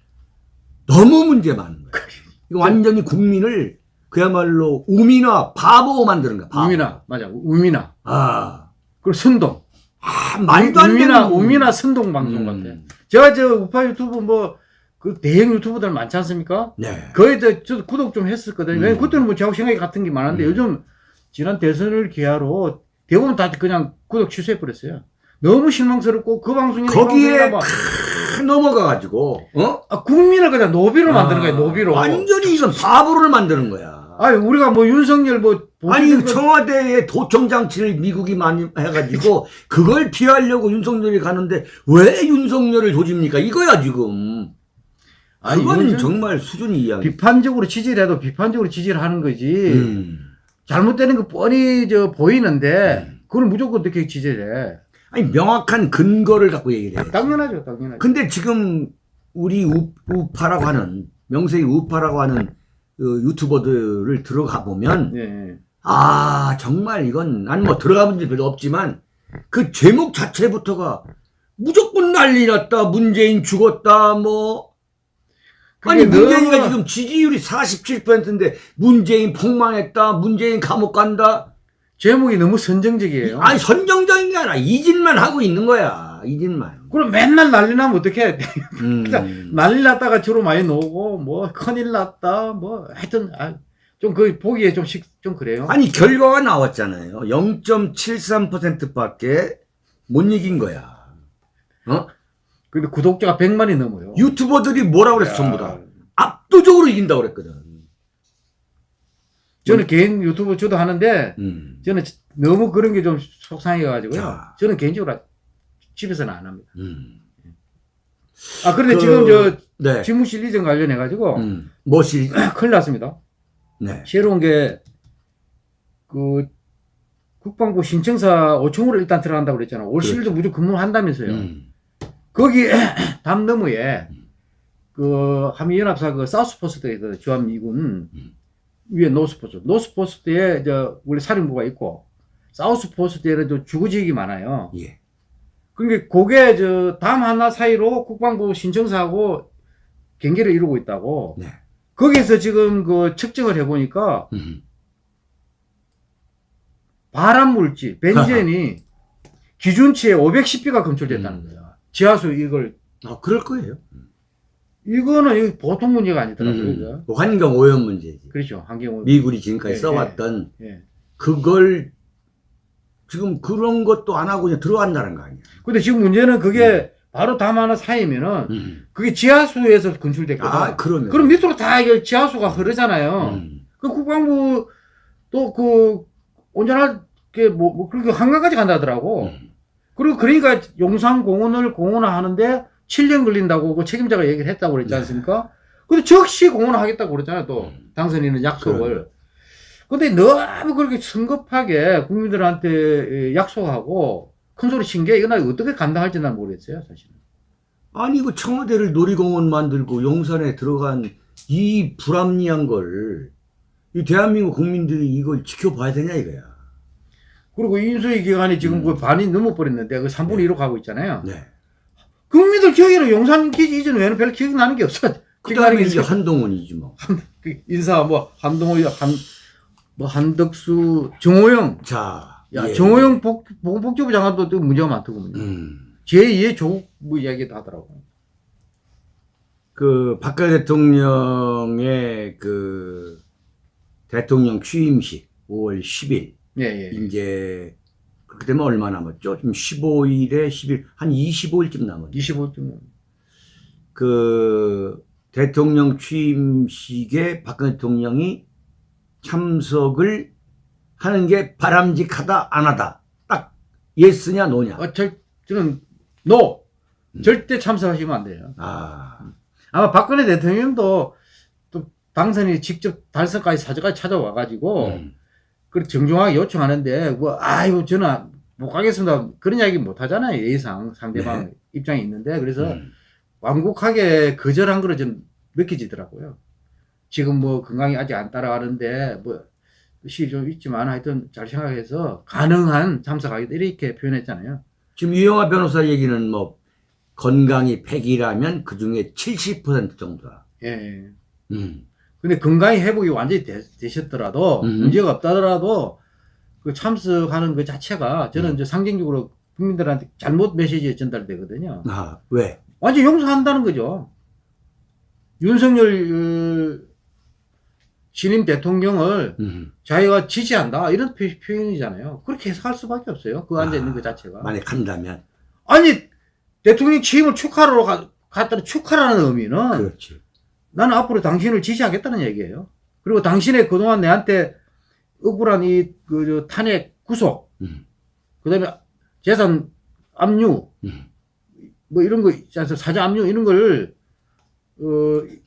너무 문제 많은 거예요. 이거 완전히 국민을 그야말로 우미나 바보 만드는 거야. 바보. 우미나 맞아 우미나 아, 그리고 선동 아 말도 안 되는. 우미나 우미나 선동 방송 음. 같아. 제가 저 우파 유튜브 뭐 그 대형 유튜브들 많지 않습니까? 네. 거의 다 저도 구독 좀 했었거든요. 음. 그때는 뭐 저하고 생각이 같은 게 많은데 음. 요즘 지난 대선을 기하로 대부분 다 그냥 구독 취소해 버렸어요. 너무 실망스럽고 그 방송이나 이 거기에 크 넘어가가지고, 어? 아, 국민을 그냥 노비로 만드는 거예요. 아, 노비로. 완전히 이건 바보를 만드는 거야. 아니 우리가 뭐 윤석열 뭐 아니 보수들 청와대에 도청 장치를 미국이 많이 해가지고 그걸 피하려고 윤석열이 가는데 왜 윤석열을 조집니까? 이거야 지금. 아니, 그건 정말 수준이 이양. 비판적으로 지지를 해도 비판적으로 지지를 하는 거지. 음. 잘못되는 거 뻔히 저 보이는데 음. 그걸 무조건 어떻게 지지를 해? 아니 명확한 근거를 갖고 얘기를 해. 당연하죠, 당연하죠. 근데 지금 우리 우, 우파라고 하는 명색이 우파라고 하는 그 유튜버들을 들어가 보면 예, 예. 아 정말 이건 난뭐 들어가 본적 별로 없지만 그 제목 자체부터가 무조건 난리 났다 문재인 죽었다 뭐 아니 문재인이가 지금 지지율이 47%인데 문재인 폭망했다 문재인 감옥 간다 제목이 너무 선정적이에요. 아니 선정적인 게 아니라 이 짓만 하고 있는 거야 이 짓만 그럼 맨날 난리 나면 어떡해? 음. 난리 났다가 주로 많이 나오고 뭐 큰일 났다 뭐 하여튼 아, 좀 그 보기에 좀, 식, 좀 그래요. 아니 결과가 나왔잖아요 0.73%밖에 못 이긴 거야 어? 근데 구독자가 100만이 넘어요. 유튜버들이 뭐라고 그랬어 야, 전부 다 압도적으로 이긴다고 그랬거든 저는 개인 유튜브 저도 하는데 음. 저는 너무 그런 게 좀 속상해가지고요. 자. 저는 개인적으로 집에서는 안 합니다. 음. 아 그런데 그- 지금 저 네. 집무실 이전 관련해 가지고 음. 멋이 큰일 났습니다. 네. 새로운 게, 그, 국방부 신청사 5총으로 일단 들어간다고 그랬잖아요. 올 그렇죠. 10일도 무조건 근무한다면서요. 음. 거기, 담 너머에, 그, 한미연합사 그 사우스포스트에 그 주한미군 음. 위에 노스포스트. 노스포스트에 저, 우리 사령부가 있고, 사우스포스트에는 저 주거지역이 많아요. 예. 그러니까 그게 저, 담 하나 사이로 국방부 신청사하고 경계를 이루고 있다고. 네. 거기서 지금 그 측정을 해보니까 음. 발암 물질, 벤젠이 기준치에 510비가 검출됐다는 음. 거야. 지하수 이걸 아, 그럴 거예요. 이거는 이거 보통 문제가 아니더라고요. 음. 환경 오염 문제지. 그렇죠. 환경 미군이 지금까지 예, 써왔던 예. 그걸 지금 그런 것도 안 하고 그냥 들어간다는 거 아니야. 근데 지금 문제는 그게 바로 담 하나 사이면은 음. 그게 지하수에서 검출됐거든. 아, 그러면. 그럼 밑으로 다 이게 지하수가 흐르잖아요. 음. 그 국방부 또 그 온전하게 뭐, 뭐 그렇게 한강까지 간다더라고. 음. 그리고 그러니까 용산 공원을 공원화하는데 7년 걸린다고 그 책임자가 얘기를 했다고 그랬지 네. 않습니까? 근데 적시 공원화하겠다고 그랬잖아요, 또. 음. 당선인은 약속을. 근데 너무 그렇게 성급하게 국민들한테 약속하고 큰 소리 친 게 이거 나 어떻게 감당할지 난 모르겠어요, 사실은. 아니, 그 청와대를 놀이공원 만들고 용산에 들어간 이 불합리한 걸, 이 대한민국 국민들이 이걸 지켜봐야 되냐, 이거야. 그리고 인수위 기간이 지금 음. 그 반이 넘어버렸는데 그 3분의 1로 가고 있잖아요. 네. 국민들 기억에는 용산 기지 이전 외에는 별로 기억이 나는 게 없어. 그 다음에 게 이제. 한동훈이지 뭐. 그 인사 뭐 한동호 한 뭐 한덕수 정호영 자. 야 예. 정호영 복 보건복지부 장관도 또 문제가 많더군요. 음. 제2의 조국 뭐 이야기도 하더라고. 그 박근혜 대통령의 그 대통령 취임식 5월 10일. 예, 예. 이제 그렇게 되면 얼마 남았죠? 지금 15일에 10일 한 25일쯤 남았죠. 25점. 그 대통령 취임식에 박근혜 대통령이 참석을 하는 게 바람직하다 안 하다 딱 yes냐 no냐 어, 절, 저는 no. 음. 절대 참석하시면 안 돼요. 아 아마 박근혜 대통령도 또 당선이 직접 달성까지 사저까지 찾아와 가지고 음, 그 정중하게 요청하는데 뭐 아이고 저는 못 가겠습니다 그런 이야기 못 하잖아요 예상 상대방 입장이 있는데 그래서 네. 음. 완곡하게 거절한 거로 좀 느껴지더라고요. 지금 뭐 건강이 아직 안 따라가는데 뭐 시일 좀 있지만 하여튼 잘 생각해서 가능한 참석하겠다 이렇게 표현했잖아요. 지금 유영아 변호사 얘기는 뭐 건강이 100이라면 그 중에 70% 정도다. 예. 음. 근데 건강이 회복이 완전히 되, 셨더라도 음. 문제가 없다더라도 그 참석하는 그 자체가 저는 음. 이제 상징적으로 국민들한테 잘못 메시지 전달되거든요. 아 왜? 완전 용서한다는 거죠. 윤석열 어, 신임 대통령을 음. 자기가 지지한다 이런 표, 현이잖아요 그렇게 해석할 수밖에 없어요. 그 앉아 있는 아, 그 자체가. 만약 간다면 아니 대통령 취임을 축하로 가, 갔다는 축하라는 의미는 그렇지. 나는 앞으로 당신을 지지하겠다는 얘기예요. 그리고 당신의 그동안 내한테 억울한 이 그 탄핵 구속, 음. 그다음에 재산 압류, 음. 뭐 이런 거 있지 않습니까? 사자 압류 이런 걸 어,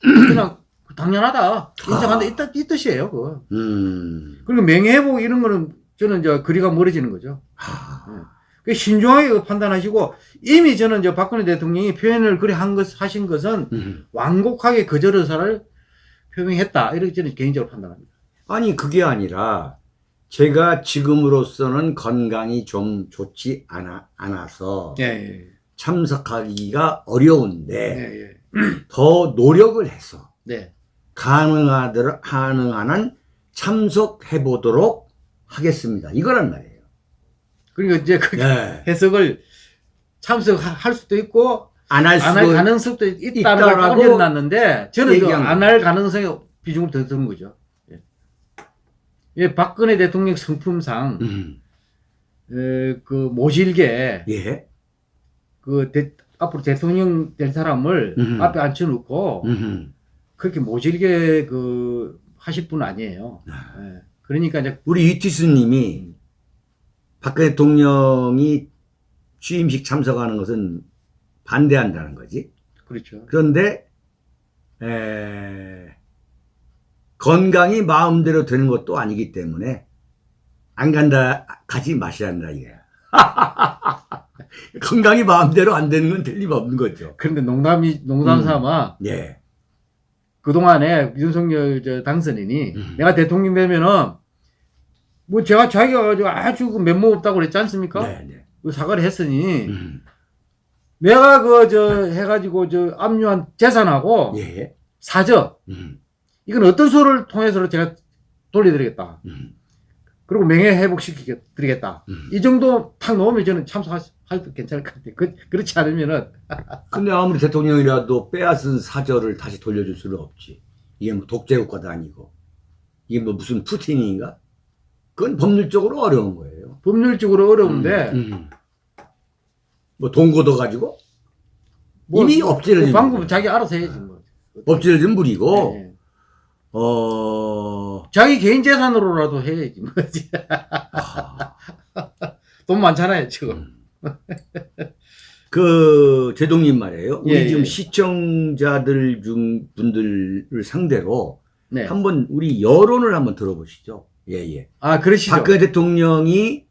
그냥 당연하다 인정한다 이, 뜻- 이 뜻이에요. 그거. 음. 그리고 명예회복 이런 거는 저는 이제 거리가 멀어지는 거죠. 아. 그 신중하게 판단하시고 이미 저는 이제 박근혜 대통령이 표현을 그리 한 것, 하신 것은 음. 완곡하게 거절 의사를 표명했다. 이렇게 저는 개인적으로 판단합니다. 아니 그게 아니라 제가 지금으로서는 건강이 좀 좋지 않아, 않아서 예, 예, 참석하기가 어려운데 예, 예. 더 노력을 해서 네. 가능하더 가능한 한 참석해 보도록 하겠습니다. 이거란 말이에요. 그리고 이제 그 네. 해석을 참석할 수도 있고 안할 안 가능성도 있다라고 걸 올려놨는데 저는 얘기한 안할 가능성이 비중을 더 두는 거죠. 예. 예, 박근혜 대통령 성품상 음. 에, 그 모질게 예. 그 대- 앞으로 대통령 될 사람을 음. 앞에 앉혀놓고 음. 그렇게 모질게 그 하실 분 아니에요. 예. 그러니까 이제 우리 이티스님이 박근혜 대통령이 취임식 참석하는 것은 반대한다는 거지. 그렇죠. 그런데 에, 건강이 마음대로 되는 것도 아니기 때문에 안 간다 가지 마시란다 이게. 건강이 마음대로 안 되는 건 틀림없는 거죠. 그런데 농담이 농담 음. 삼아 예. 그동안에 윤석열 저 당선인이 음. 내가 대통령 되면은 뭐 제가 자기가 가지고 아주 그 면목 없다고 그랬지 않습니까? 네, 네. 그 사과를 했으니 음. 내가 그 저 해가지고 저 압류한 재산하고 예. 사저 음. 이건 어떤 소를 통해서 제가 돌려드리겠다. 음. 그리고 명예 회복시켜 드리겠다. 음. 이 정도 탁 넣으면 저는 참석할 수- 할도 괜찮을 것 같아요. 그, 그렇지 않으면은 근데 아무리 대통령이라도 빼앗은 사절을 다시 돌려줄 수는 없지. 이게 뭐 독재국가도 아니고. 이게 뭐 무슨 푸틴인가? 그건 법률적으로 어려운 거예요. 법률적으로 어려운데 음, 음. 뭐 동고도 가지고 뭐, 이미 엎질러진 그 방법은 거죠. 자기 알아서 해야지 뭐. 엎질러진 물이고 예. 어 자기 개인 재산으로라도 해야지 뭐지. 아, 돈 많잖아요 지금. 그 제동님 말이에요. 우리 예, 지금 예. 시청자들 중 분들을 상대로 네. 한번 우리 여론을 한번 들어보시죠. 예 예. 아 그러시죠. 박근혜 대통령이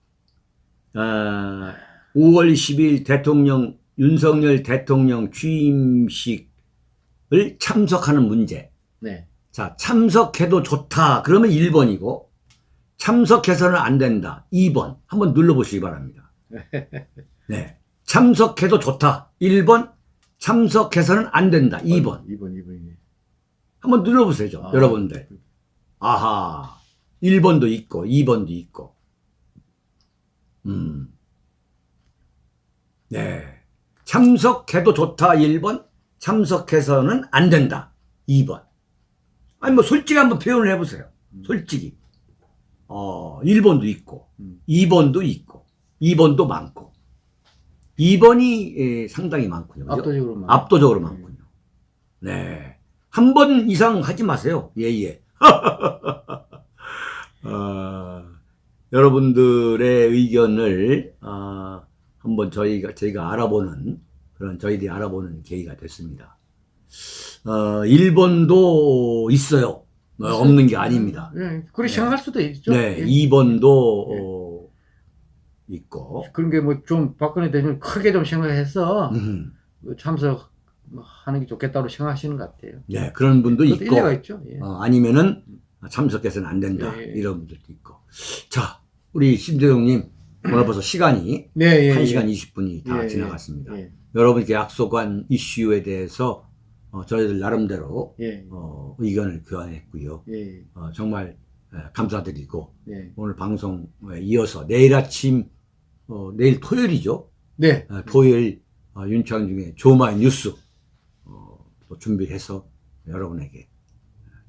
아, 5월 10일 대통령 윤석열 대통령 취임식을 참석하는 문제. 네. 자, 참석해도 좋다. 그러면 1번이고 참석해서는 안 된다. 2번. 한번 눌러 보시기 바랍니다. 네. 참석해도 좋다. 1번. 참석해서는 안 된다. 2번. 2번 2번. 한번 눌러 보세요. 아. 여러분들. 아하. 1번도 있고 2번도 있고. 음. 네. 참석해도 좋다 1번, 참석해서는 안 된다 2번. 아니 뭐 솔직히 한번 표현을 해보세요. 솔직히. 어, 1번도 있고, 음. 2번도 있고, 2번도 많고, 2번이 예, 상당히 많군요. 그죠? 압도적으로 많아요. 압도적으로 많군요. 네. 한 번 이상 하지 마세요. 예, 예. 어, 여러분들의 의견을, 어, 한번 저희가, 저희가 알아보는, 그런 저희들이 알아보는 계기가 됐습니다. 어, 일본도 있어요. 어, 없는 게 아닙니다. 예, 그렇게 네. 생각할 수도 있죠. 네, 예. 2번도 예. 어, 있고, 그런 게 뭐 좀 박근혜 대통령 크게 좀 생각해서 음, 참석하는 게 좋겠다고 생각하시는 것 같아요. 네, 그런 분도 있고, 일리가 있죠. 예. 어, 아니면은 참석해서는 안 된다. 예, 예. 이런 분들도 있고. 자, 우리 심대동님, 오늘 벌써 시간이 네, 예, 1시간 예. 20분이 다 예, 지나갔습니다. 예, 여러분께 약속한 이슈에 대해서 어, 저희들 나름대로 예, 어, 의견을 교환했고요. 예, 어, 정말 에, 감사드리고 예. 오늘 방송에 이어서 내일 아침 어, 내일 토요일이죠. 네, 어, 토요일 어, 윤창중의 조마이 뉴스 어, 또 준비해서 여러분에게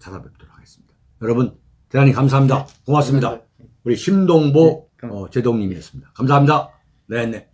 찾아뵙도록 하겠습니다. 여러분 대단히 감사합니다. 고맙습니다. 우리 심동보 네, 감- 어, 제동님이었습니다. 감사합니다. 네, 네.